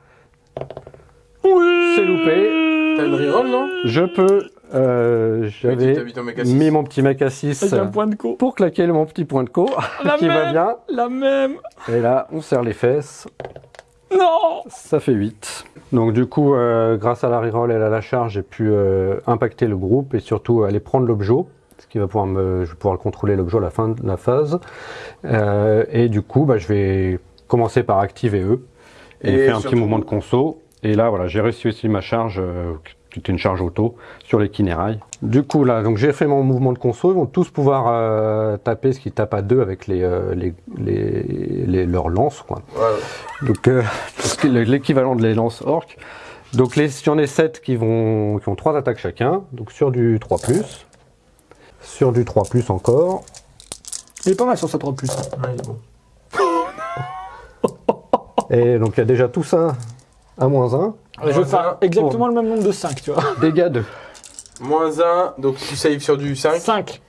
Oui C'est loupé. T'as une reroll non? Je peux. Euh, J'avais mis mon petit mec à 6 Avec un point de co. pour claquer mon petit point de co La qui va même. bien. La même Et là, on serre les fesses. Non Ça fait 8. Donc du coup, euh, grâce à la reroll et à la charge, j'ai pu euh, impacter le groupe et surtout aller prendre l'objet, ce qui va pouvoir me, je vais pouvoir le contrôler l'objet à la fin de la phase. Euh, et du coup, bah, je vais commencer par activer eux et, Et faire un petit mouvement de conso. Et là, voilà, j'ai réussi aussi ma charge, qui était une charge auto, sur les kinérailles. Du coup, là, donc j'ai fait mon mouvement de conso. Ils vont tous pouvoir euh, taper ce qui tape à deux avec les, euh, les, les, les- leurs lances, quoi. Ouais, ouais. Donc euh, l'équivalent de les lances orques. Donc les, j'en ai 7 qui, vont, qui ont 3 attaques chacun, donc sur du 3+, sur du 3+, encore, Il est pas mal sur sa 3 plus. Ouais, il est bon. et donc il y a déjà tout ça à moins 1, Je vais faire exactement le même nombre de 5, tu vois. dégâts 2. Moins 1, donc tu saves sur du 5, 5.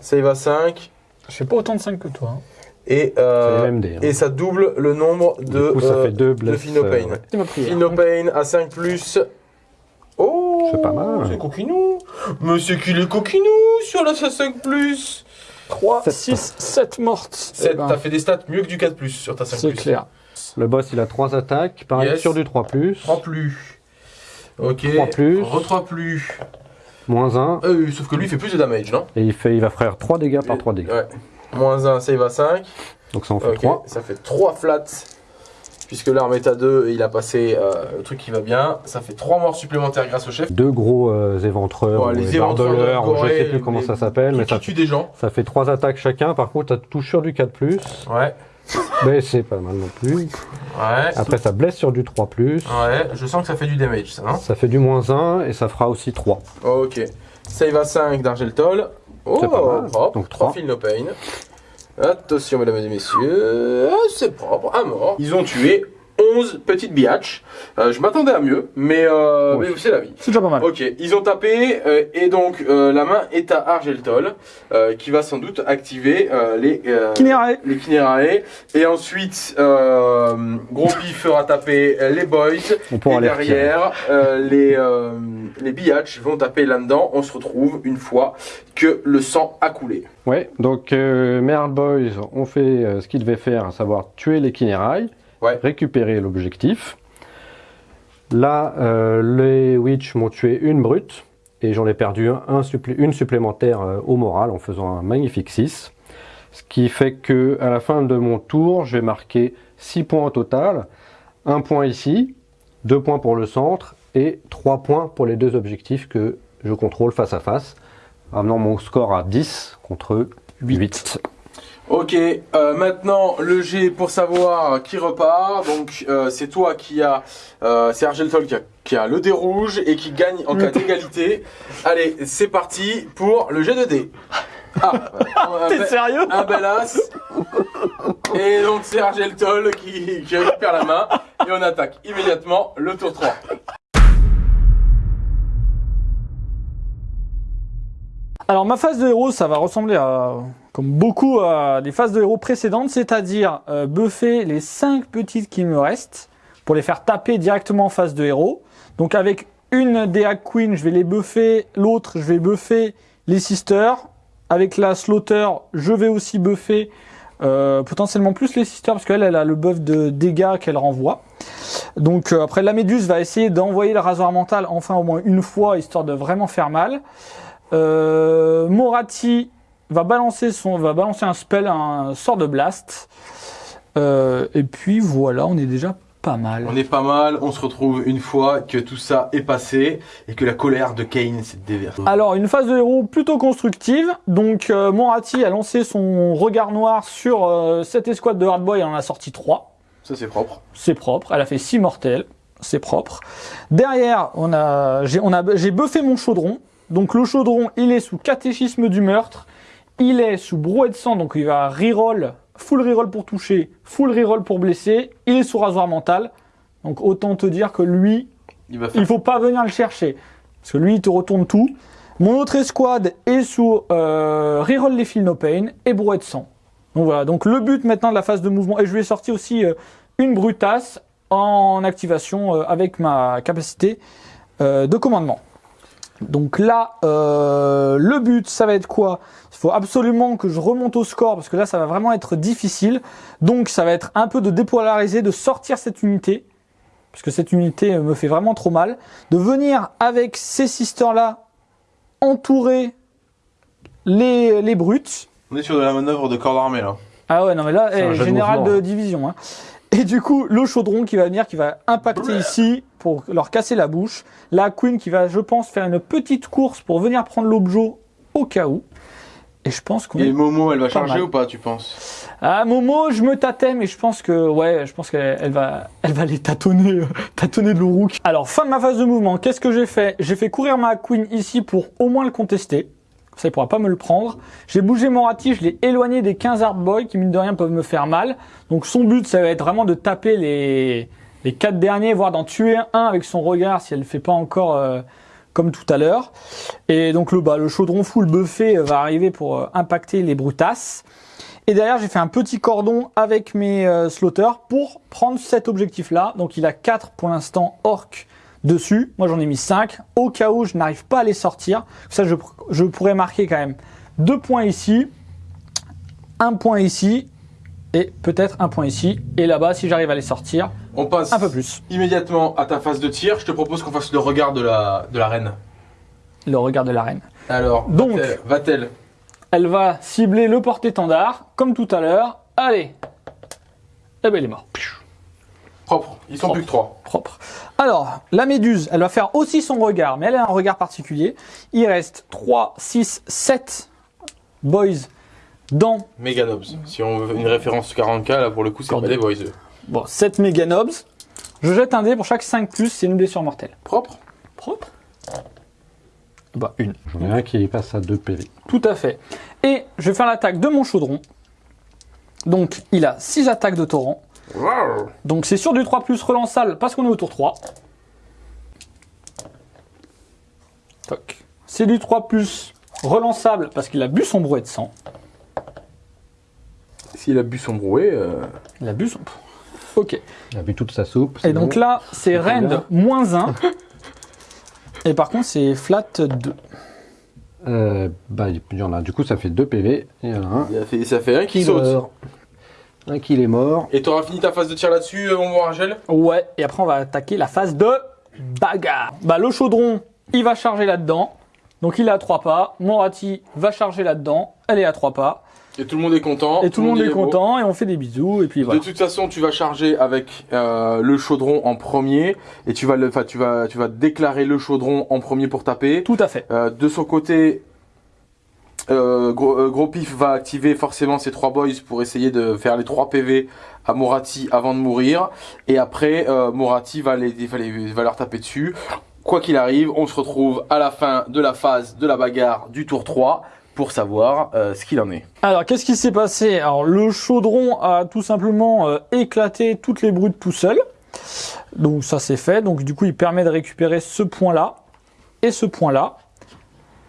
save à 5, Je fais pas autant de 5 que toi. hein. et, C'est euh, les dés. hein. et ça double le nombre de, du coup ça euh, fait 2 de blesses. Euh, ouais. C'est ma prière. Philopane à 5 plus. Oh C'est pas mal. C'est coquinou Mais c'est qu'il est coquinou sur la 5 plus 3, Sept. 6, 7 mortes. 7, Eh ben, t'as fait des stats mieux que du 4 plus sur ta 5 C'est plus. clair. Le boss il a 3 attaques, pareil Yes. sur du 3+, 3 plus. Ok. 3 plus. Re 3 plus. moins 1, Euh, sauf que lui il fait plus de damage, non? Et il, fait, il va faire 3 dégâts par 3 dégâts. Ouais. Moins 1, save à 5. Donc ça en fait Ok, 3. ça fait 3 flats. Puisque l'arme est à 2 et il a passé euh, le truc qui va bien. Ça fait 3 morts supplémentaires grâce au chef. Deux gros euh, éventreurs, Ouais, ou les éventreurs je sais plus comment les- ça s'appelle, mais Qui ça, tue des gens. ça fait 3 attaques chacun. Par contre, ça touche sur du 4+, Ouais. Mais c'est pas mal non plus. Ouais. Après, ça blesse sur du 3+, Ouais, je sens que ça fait du damage, ça, non ça fait du moins 1 et ça fera aussi 3. Ok. Save à 5 d'Argeltol. Oh, C'est pas mal. propre. Donc 3 trois. fil no pain. Attention, mesdames et messieurs. C'est propre. Un mort. Ils ont tué 11 petites biatch. Euh, je m'attendais à mieux, mais, euh, Oui. mais c'est la vie. C'est déjà pas mal. Ok, ils ont tapé euh, et donc la main est à Argeltol qui va sans doute activer les Kinerae. les Kinerae et ensuite euh, Grompy fera taper les boys On et derrière les les Biatch vont taper là-dedans. On se retrouve une fois que le sang a coulé. Ouais, donc euh, Merle Boys ont fait euh, ce qu'ils devaient faire, à savoir tuer les Kinerai, Ouais. récupérer l'objectif. Là, euh, les Witch m'ont tué une brute et j'en ai perdu un, un supplé- une supplémentaire euh, au moral en faisant un magnifique 6. Ce qui fait que à la fin de mon tour, je vais marquer 6 points au total. Un point ici, deux points pour le centre et trois points pour les deux objectifs que je contrôle face à face, amenant mon score à 10 contre 8. Ok, euh, maintenant le G pour savoir qui repart. Donc euh, c'est toi qui a, euh, c'est Argeltol qui a, qui a le dé rouge et qui gagne en cas d'égalité. Allez, c'est parti pour le G de dé. Ah, T'es sérieux un bel as. Et donc c'est Argeltol qui, qui récupère la main et on attaque immédiatement le tour 3. Alors ma phase de héros, ça va ressembler à, comme beaucoup à des phases de héros précédentes, c'est-à-dire euh, buffer les 5 petites qui me restent pour les faire taper directement en phase de héros. Donc avec une des Hack Queen, je vais les buffer, l'autre je vais buffer les Sisters. Avec la Slaughter, je vais aussi buffer euh, potentiellement plus les Sisters parce qu'elle elle a le buff de dégâts qu'elle renvoie. Donc euh, après la Méduse va essayer d'envoyer le rasoir mental enfin au moins une fois histoire de vraiment faire mal. Euh, Moratti va balancer son, va balancer un spell, un sort de blast. Euh, et puis voilà, on est déjà pas mal. On est pas mal, on se retrouve une fois que tout ça est passé et que la colère de Kane s'est déversée. Alors une phase de héros plutôt constructive. Donc euh, Moratti a lancé son regard noir sur euh, cette escouade de Hardboy, elle en a sorti 3. Ça c'est propre. c'est propre. Elle a fait 6 mortels, c'est propre. Derrière, on a, j'ai, on a, j'ai buffé mon chaudron. Donc le chaudron, il est sous catéchisme du meurtre. Il est sous brouet de sang, donc il va reroll, full reroll pour toucher, full reroll pour blesser. Il est sous rasoir mental. Donc autant te dire que lui, Il va faire il faut pas venir le chercher. Parce que lui, il te retourne tout. Mon autre escouade est sous euh, Reroll les fils no pain et brouet de sang. Donc voilà, donc le but maintenant de la phase de mouvement, et je lui ai sorti aussi euh, une brutasse en activation euh, avec ma capacité euh, de commandement. Donc là, euh, le but, ça va être quoi? Il faut absolument que je remonte au score parce que là, ça va vraiment être difficile. Donc ça va être un peu de dépolariser, de sortir cette unité parce que cette unité me fait vraiment trop mal, de venir avec ces sisters-là entourer les, les brutes. On est sur de la manœuvre de corps d'armée là. Ah ouais, non mais là, eh, général mouvement, de hein. division. hein. Et du coup, le chaudron qui va venir, qui va impacter ici pour leur casser la bouche. La queen qui va, je pense, faire une petite course pour venir prendre l'objet au cas où. Et je pense qu'on Et. Momo, elle va charger mal. ou pas, tu penses? Ah Momo, je me tâtais, mais je pense que ouais, je pense qu'elle elle va, elle va les tâtonner, euh, tâtonner de l'Uruk. Alors fin de ma phase de mouvement, qu'est-ce que j'ai fait? J'ai fait courir ma queen ici pour au moins le contester. Ça, il pourra pas me le prendre. J'ai bougé mon rati, je l'ai éloigné des 15 hard boys qui mine de rien peuvent me faire mal. Donc son but, ça va être vraiment de taper les les quatre derniers, voire d'en tuer un avec son regard si elle le fait pas encore euh, comme tout à l'heure. Et donc le, bah, le chaudron full buffé euh, va arriver pour euh, impacter les brutasses. Et derrière, j'ai fait un petit cordon avec mes slaughters pour prendre cet objectif-là. Donc il a 4 pour l'instant orc dessus. Moi j'en ai mis 5. Au cas où je n'arrive pas à les sortir. Ça, je, je pourrais marquer quand même 2 points ici, un point ici, et peut-être un point ici. Et là-bas, si j'arrive à les sortir, On passe un peu plus. immédiatement à ta phase de tir. Je te propose qu'on fasse le regard de la, de la reine. Le regard de la reine. Alors, Donc. va-t-elle- va-t-elle Elle va cibler le porte-étendard, comme tout à l'heure. Allez Eh ben il est mort. Propre. Ils sont Propre. plus que trois. Propre. Alors, la méduse, elle va faire aussi son regard, mais elle a un regard particulier. Il reste 3, 6, 7 boys dans... Meganobs. Si on veut une référence 40k, là pour le coup, c'est pas des boys. Bon, 7 méganobs. Je jette un dé pour chaque 5 plus, c'est une blessure mortelle. Propre. Propre? Bah, une. J'en ai un qui passe à 2 PV. Tout à fait. Et je vais faire l'attaque de mon chaudron. Donc, il a 6 attaques de torrent. Donc c'est sur du 3 plus relançable parce qu'on est au tour 3. Toc. C'est du 3 plus relançable parce qu'il a bu son brouet de sang. S'il a bu son brouet, euh, Il a bu son... Ok. Il a bu toute sa soupe. Et donc bon. là, c'est Rend moins 1. Et par contre, c'est Flat 2. Euh, bah, il y en a. Du coup, ça fait 2 PV. Il y en a un il a fait, ça fait un qui qui saute. Un qui est mort. Et t'auras fini ta phase de tir là-dessus, euh, mon bon Rachel? Ouais, et après on va attaquer la phase de bagarre. Bah le chaudron, il va charger là-dedans. Donc il est à 3 pas. Morati va charger là-dedans. Elle est à 3 pas. Et tout le monde est content. Et tout le monde est beau. content et on fait des bisous et puis voilà. De toute façon, tu vas charger avec euh, le chaudron en premier et tu vas le, enfin, tu vas, tu vas déclarer le chaudron en premier pour taper. Tout à fait. Euh, de son côté, euh, gros, euh, Gros Pif va activer forcément ses trois boys pour essayer de faire les 3 PV à Morati avant de mourir. Et après, euh, Morati va, les, va, les- va leur taper dessus. Quoi qu'il arrive, on se retrouve à la fin de la phase de la bagarre du tour 3 pour savoir euh, ce qu'il en est. Alors qu'est-ce qui s'est passé? Alors le chaudron a tout simplement euh, éclaté toutes les brutes tout seul. Donc ça c'est fait. Donc du coup il permet de récupérer ce point-là et ce point-là.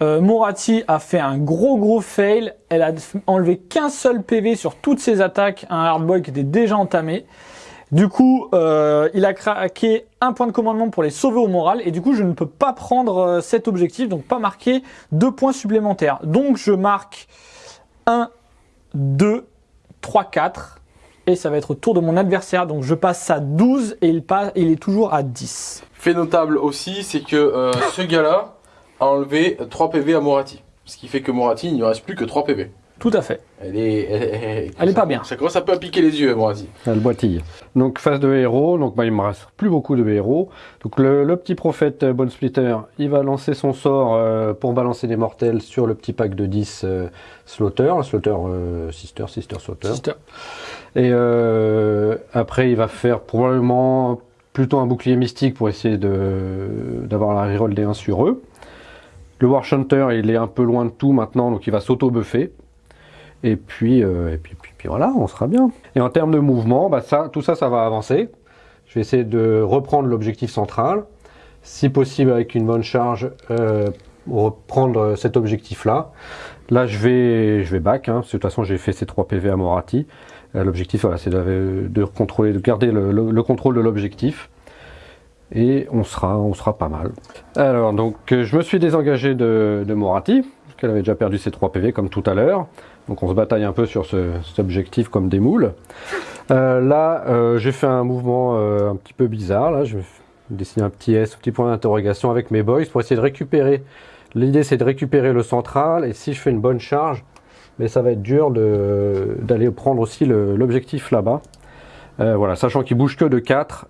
Euh, Morati a fait un gros gros fail. Elle a enlevé qu'un seul PV sur toutes ses attaques. Un hardboy qui était déjà entamé. Du coup, euh, il a craqué un point de commandement pour les sauver au moral. Et du coup, je ne peux pas prendre euh, cet objectif, donc pas marquer deux points supplémentaires. Donc je marque 1, 2, 3, 4. Et ça va être au tour de mon adversaire. Donc je passe à 12 et il, passe, il est toujours à 10. Fait notable aussi, c'est que euh, ce gars-là a enlevé 3 PV à Morati. Ce qui fait que Morati, il ne reste plus que 3 PV. Tout à fait. Elle est, elle, elle- Elle est ça- pas bien. Ça commence un peu à piquer les yeux, Morati. Elle boitille. Donc phase de héros, donc bah, il me reste plus beaucoup de héros. Donc le, le petit prophète euh, Bone Splitter, il va lancer son sort euh, pour balancer des mortels sur le petit pack de 10 euh, Slaughter, Slaughter euh, Sister, Sister Slaughter. Sister. Et euh, après il va faire probablement plutôt un bouclier mystique pour essayer de d'avoir la reroll des 1 sur eux. Le War Hunter, il est un peu loin de tout maintenant, donc il va s'auto-buffer. Et puis, euh, et puis, puis, puis voilà, on sera bien. Et en termes de mouvement, bah ça, tout ça, ça va avancer. Je vais essayer de reprendre l'objectif central. Si possible, avec une bonne charge, euh, reprendre cet objectif-là. Là, je vais, je vais back, hein, de toute façon, j'ai fait ces 3 PV à Morati. Euh, l'objectif, voilà, c'est de, de contrôler, de garder le, le- le contrôle de l'objectif. Et on sera, on sera pas mal. Alors, donc, euh, je me suis désengagé de, de Morati, parce qu'elle avait déjà perdu ses 3 PV comme tout à l'heure. Donc, on se bataille un peu sur ce, cet objectif comme des moules. Euh, là, euh, j'ai fait un mouvement euh, un petit peu bizarre. Là, je vais dessiner un petit S, un petit point d'interrogation avec mes boys pour essayer de récupérer. L'idée, c'est de récupérer le central. Et si je fais une bonne charge, mais ça va être dur d'aller prendre aussi l'objectif là-bas. Euh, voilà, sachant qu'il bouge que de 4,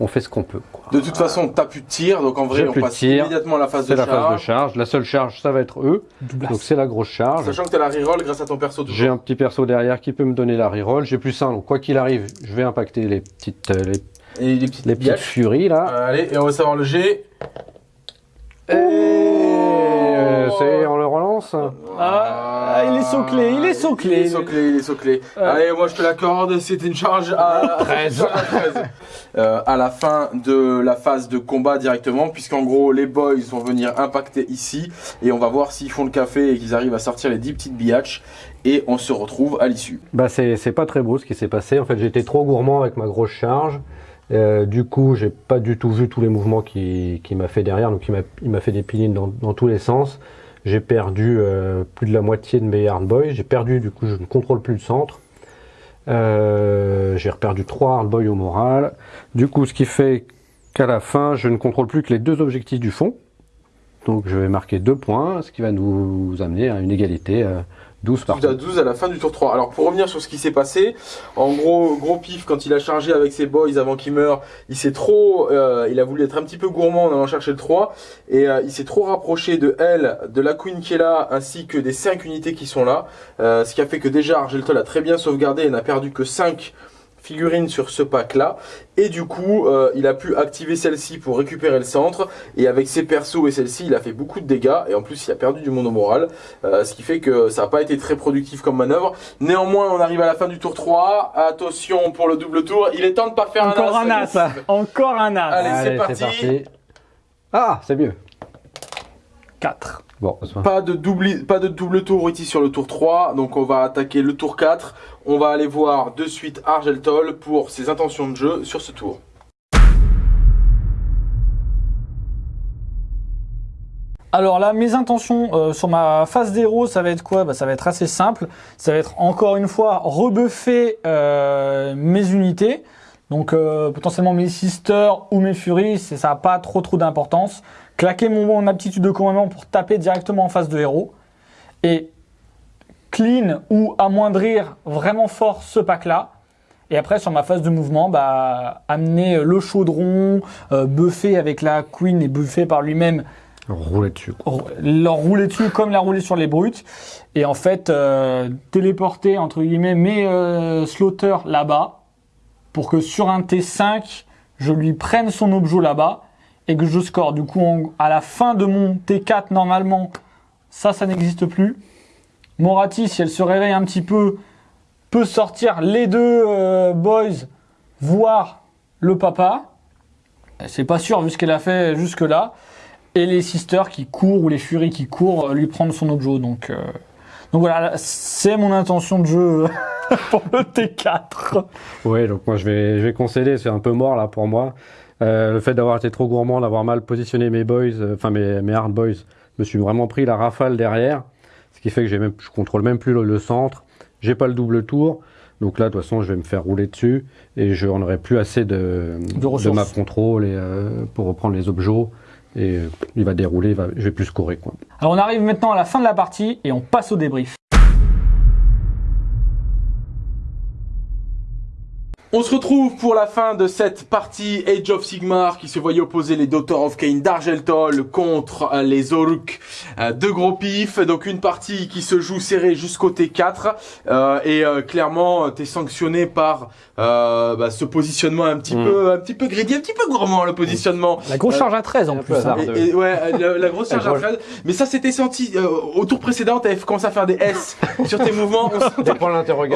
on fait ce qu'on peut. quoi. De toute façon, t'as plus de tir, donc en vrai, on passe tir. immédiatement à la phase C'est de la phase de charge. charge. La seule charge, ça va être eux. Donc c'est la grosse charge. Sachant que t'as la reroll grâce à ton perso toujours. J'ai un petit perso derrière qui peut me donner la reroll. J'ai plus un, donc quoi qu'il arrive, je vais impacter les petites, euh, les, Et les petites les petites biatches. furies là. Euh, allez, et on va savoir le G. Et euh, c'est, on le relance. Ah, il est sauclé, il est sauclé. Il est sauclé, il est sauclé. Euh. Allez, moi je te l'accorde, c'était une charge à 13. à la fin de la phase de combat directement, puisqu'en gros les boys vont venir impacter ici et on va voir s'ils font le café et qu'ils arrivent à sortir les 10 petites biatches et on se retrouve à l'issue. Bah c'est, c'est pas très beau ce qui s'est passé. En fait, été trop gourmand avec ma grosse charge. Euh, du coup, j'ai pas du tout vu tous les mouvements qu'il qui m'a fait derrière. Donc, il m'a, fait des pilines dans, dans tous les sens. J'ai perdu euh, plus de la moitié de mes hard boys. J'ai perdu, du coup, je ne contrôle plus le centre. Euh, j'ai reperdu trois hard boys au moral. Du coup, ce qui fait qu'à la fin, je ne contrôle plus que les deux objectifs du fond. Donc, je vais marquer deux points, ce qui va nous amener à une égalité euh, 12 par Tout à 12 à la fin du tour 3. Alors pour revenir sur ce qui s'est passé, en gros, gros pif, quand il a chargé avec ses boys avant qu'il meure, il s'est trop, euh, il a voulu être un petit peu gourmand en allant chercher le 3, et euh, il s'est trop rapproché de elle, de la queen qui est là, ainsi que des 5 unités qui sont là, Euh, ce qui a fait que déjà Argeltol a très bien sauvegardé et n'a perdu que 5 figurines sur ce pack-là. Et du coup, euh, il a pu activer celle-ci pour récupérer le centre. Et avec ses persos et celle-ci, il a fait beaucoup de dégâts. Et en plus, il a perdu du mono moral. Euh, ce qui fait que ça n'a pas été très productif comme manœuvre. Néanmoins, on arrive à la fin du tour 3. Attention pour le double tour. Il est temps de pas faire Encore un un as. Encore un as. Allez, c'est parti. Ah, c'est mieux. 4. Bon, Pas de, double, pas de double tour ici sur le tour 3, donc on va attaquer le tour 4. On va aller voir de suite Argeltol pour ses intentions de jeu sur ce tour. Alors là, mes intentions euh, sur ma phase d'héros, ça va être quoi? Bah, Ça va être assez simple. Ça va être encore une fois rebuffer euh, mes unités. Donc euh, potentiellement mes sisters ou mes furies, ça n'a pas trop trop d'importance. Claquer mon, mon aptitude de commandement pour taper directement en face de héros. Et clean ou amoindrir vraiment fort ce pack-là. Et après, sur ma phase de mouvement, bah, amener le chaudron, euh, buffer avec la queen et buffer par lui-même rouler dessus. leur rouler dessus comme la rouler sur les brutes et en fait euh, téléporter entre guillemets mes euh, slaughter là-bas pour que sur un T5 je lui prenne son objet là-bas et que je score du coup à la fin de mon T4 normalement ça ça n'existe plus Morati si elle se réveille un petit peu peut sortir les deux euh, boys voir le papa c'est pas sûr vu ce qu'elle a fait jusque là et les sisters qui courent ou les furies qui courent euh, lui prendre son objet. Donc, euh, voilà, c'est mon intention de jeu pour le T4. Ouais, donc moi je vais, je vais concéder, c'est un peu mort là pour moi. Le fait d'avoir été trop gourmand, d'avoir mal positionné mes boys, enfin mes, mes hard boys, je me suis vraiment pris la rafale derrière, ce qui fait que même, je contrôle même plus le, le centre, j'ai pas le double tour, donc là de toute façon je vais me faire rouler dessus et je n'en aurai plus assez de, De ressources. ma contrôle et, euh, pour reprendre les objets et euh, il va dérouler, il va, je vais plus scorer quoi. Alors on arrive maintenant à la fin de la partie et on passe au débrief. On se retrouve pour la fin de cette partie Age of Sigmar qui se voyait opposer les Daughters of Cain d'Argeltol contre euh, les Oruk euh, de Gros Pif. Donc une partie qui se joue serrée jusqu'au T4 euh, et euh, clairement t'es sanctionné par euh, bah, ce positionnement un petit Mm. peu un petit peu greedy, un petit peu gourmand le positionnement. La grosse Euh, charge à 13 en plus. hein. hasard. Et, et ouais, la, la grosse charge à Fred. Mais ça, c'était senti euh, au tour précédent. T'avais commencé à faire des S sur tes mouvements. On sentait,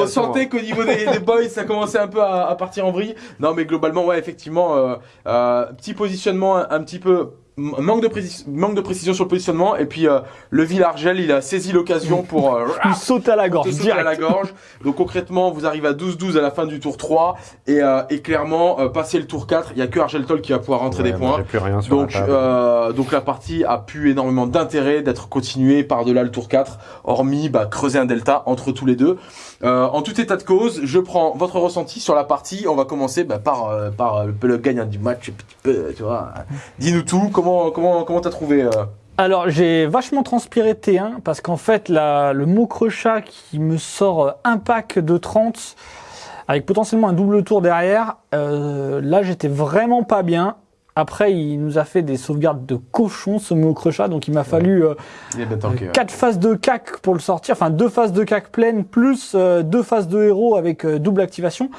on sentait qu'au niveau des, des boys, ça commençait un peu à, à partir en vrille. Non, mais globalement, ouais, effectivement, euh, euh, petit positionnement un, un petit peu. Manque de, précis- manque de précision sur le positionnement et puis euh, le Villargel il a saisi l'occasion pour euh, Il saute à la gorge sauter direct. à la gorge. Donc concrètement, vous arrivez à 12-12 à la fin du tour 3 et, euh, et clairement, euh, passer le tour 4, il y a que Argeltol qui va pouvoir rentrer Ouais, des points. J'ai plus rien sur Donc, la table. euh, donc la partie a pu énormément d'intérêt d'être continuée par-delà le tour 4, hormis bah, creuser un delta entre tous les deux. Euh, en tout état de cause, je prends votre ressenti sur la partie. On va commencer bah, par, euh, par euh, le gagnant du match, petit peu, tu vois. Dis-nous tout, comment comment comment t'as trouvé euh, Alors j'ai vachement transpiré T1 parce qu'en fait la- le mot crochat qui me sort euh, un pack de 30 avec potentiellement un double tour derrière, euh, là j'étais vraiment pas bien. Après il nous a fait des sauvegardes de cochon ce mot crochat donc il m'a fallu euh, Il ouais. quatre phases de cac pour le sortir, enfin deux phases de cac pleines plus euh, deux phases de héros avec euh, double activation.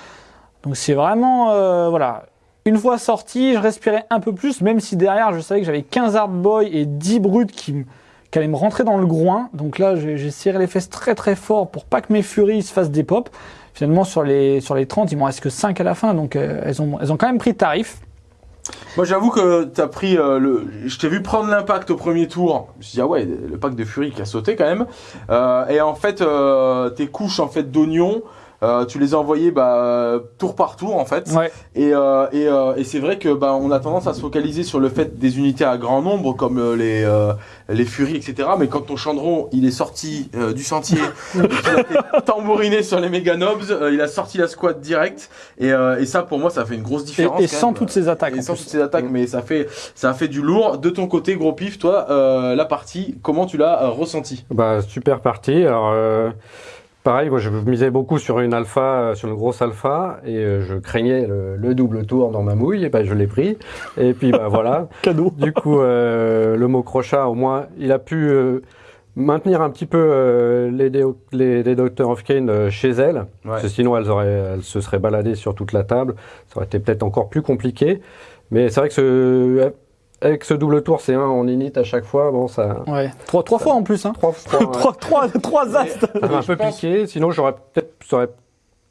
Donc c'est vraiment euh, voilà. Une fois sorti, je respirais un peu plus, même si derrière je savais que j'avais 15 hard boy et 10 brutes qui, me- qui allaient me rentrer dans le groin. Donc là j'ai j'ai serré les fesses très très fort pour pas que mes furies se fassent des pops. Finalement sur les, sur les 30, il m'en reste que 5 à la fin, donc euh, elles, ont, elles ont quand même pris tarif. Moi j'avoue que t'as pris euh, le. Je t'ai vu prendre l'impact au premier tour. Je me suis dit ah ouais le pack de Fury qui a sauté quand même. Euh, et en fait euh, tes couches en fait d'oignons. Euh, tu les as envoyées bah, tour par tour en fait. Ouais. Et, euh, et, euh, et c'est vrai que bah, on a tendance à se focaliser sur le fait des unités à grand nombre comme euh, les euh, les furies etc. Mais quand ton chandron il est sorti euh, du sentier, et qu'il a été tambouriné sur les méga nobs, euh, il a sorti la squad direct. Et, euh, et ça pour moi ça fait une grosse Et, différence. et quand sans même. toutes ces attaques. Et sans plus. toutes ces attaques, mais ça fait, ça a fait du lourd. De ton côté, gros pif, toi, euh, la partie, comment tu l'as euh, ressenti Bah, super partie. Alors, euh, pareil, moi, je misais beaucoup sur une alpha, euh, sur une grosse alpha, et euh, je craignais le, le double tour dans ma mouille, et ben, je l'ai pris. Et puis, bah, voilà. Cadeau. Du coup, euh, le mot crochat, au moins, il a pu euh, maintenir un petit peu euh, les, les, les Doctor of Kane euh, chez elles, Ouais. parce que sinon elles, auraient, elles se seraient baladées sur toute la table. Ça aurait été peut-être encore plus compliqué. Mais c'est vrai que ce, avec ce double tour, c'est un en init à chaque fois. Bon, ça. Ouais. Trois, trois fois en plus, hein. Trois, trois, ouais. trois, trois, trois as. Ça m'a un Je peu pense- piqué. Sinon, j'aurais peut-être ça aurait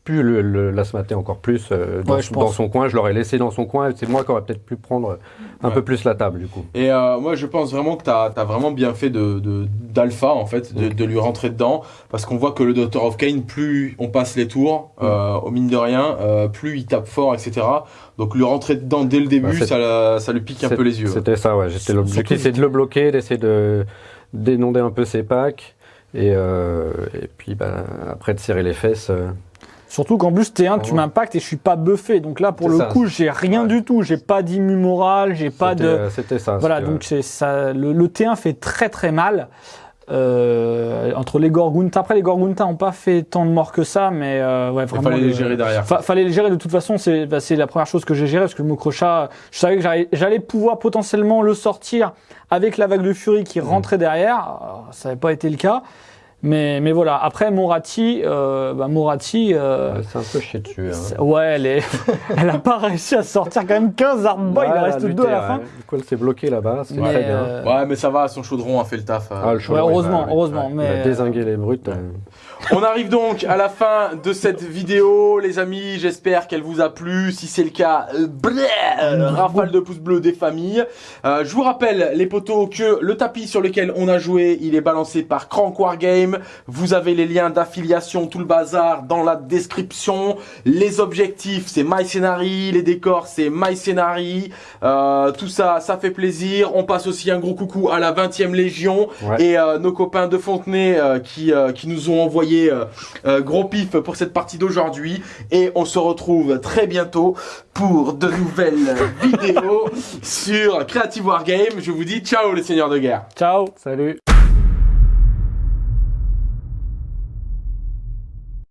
pu le, encore plus euh, dans, Ouais, je dans pense. son coin. Je l'aurais laissé dans son coin. C'est moi qui aurais peut-être pu prendre un Ouais. peu plus la table du coup. Et euh, moi, je pense vraiment que tu as, vraiment bien fait de de- d'alpha, en fait, de, de lui rentrer dedans. Parce qu'on voit que le Doctor of Kane, plus on passe les tours, euh, au mine de rien, euh, plus il tape fort, etc. Donc lui rentrer dedans dès le début, Bah, ça, la- ça lui pique un peu les yeux. C'était ça, ouais. J'étais l'objectif, c'est de le bloquer, d'essayer de dénonder un peu ses packs. Et, euh, et puis bah, après de serrer les fesses. euh. Surtout qu'en plus, T1, tu Ouais. m'impactes et je suis pas buffé. Donc là, pour le ça. coup, j'ai rien Ouais. du tout. J'ai pas d'immu moral, j'ai pas de. euh, C'était ça. Voilà, donc c'est ça. Le, le T1 fait très très mal. Euh, entre les Gorgunta. Après, les Gorgunta n'ont pas fait tant de morts que ça, mais euh, ouais, Il vraiment. fallait le- les gérer derrière. Fa- fallait les gérer de toute façon, c'est bah, c'est la première chose que j'ai gérée parce que le Mokrocha, je savais que j'allais- pouvoir potentiellement le sortir avec la vague de furie qui rentrait derrière. Alors, ça n'avait pas été le cas. Mais, mais voilà, après Morati, euh, bah, Morati, euh, Ouais, c'est un peu chier dessus. hein. ouais, elle, est... elle a pas réussi à sortir quand même 15 hardboy, il en Ouais, reste deux à la fin. ouais. Du coup, elle s'est bloquée là-bas, c'est Mais, très bien. euh, Ouais, mais ça va, son chaudron a fait le taf. euh. Ah, le ouais, chaudron, heureusement, il va- heureusement. Il mais, a désingué les brutes. euh. On arrive donc à la fin de cette vidéo, les amis. J'espère qu'elle vous a plu. Si c'est le cas, euh, bleh, euh, rafale de pouces bleus des familles. Euh, je vous rappelle, les potos, que le tapis sur lequel on a joué, il est balancé par Crank Wargame. Vous avez les liens d'affiliation, tout le bazar dans la description. Les objectifs, c'est My Scenary. Les décors, c'est My Scenary. Euh, tout ça, ça fait plaisir. On passe aussi un gros coucou à la 20e Légion Ouais. et euh, nos copains de Fontenay euh, qui, euh, qui nous ont envoyé euh, euh, gros pif pour cette partie d'aujourd'hui. Et on se retrouve très bientôt pour de nouvelles vidéos sur Creative Wargame. Je vous dis ciao les seigneurs de guerre. Ciao Salut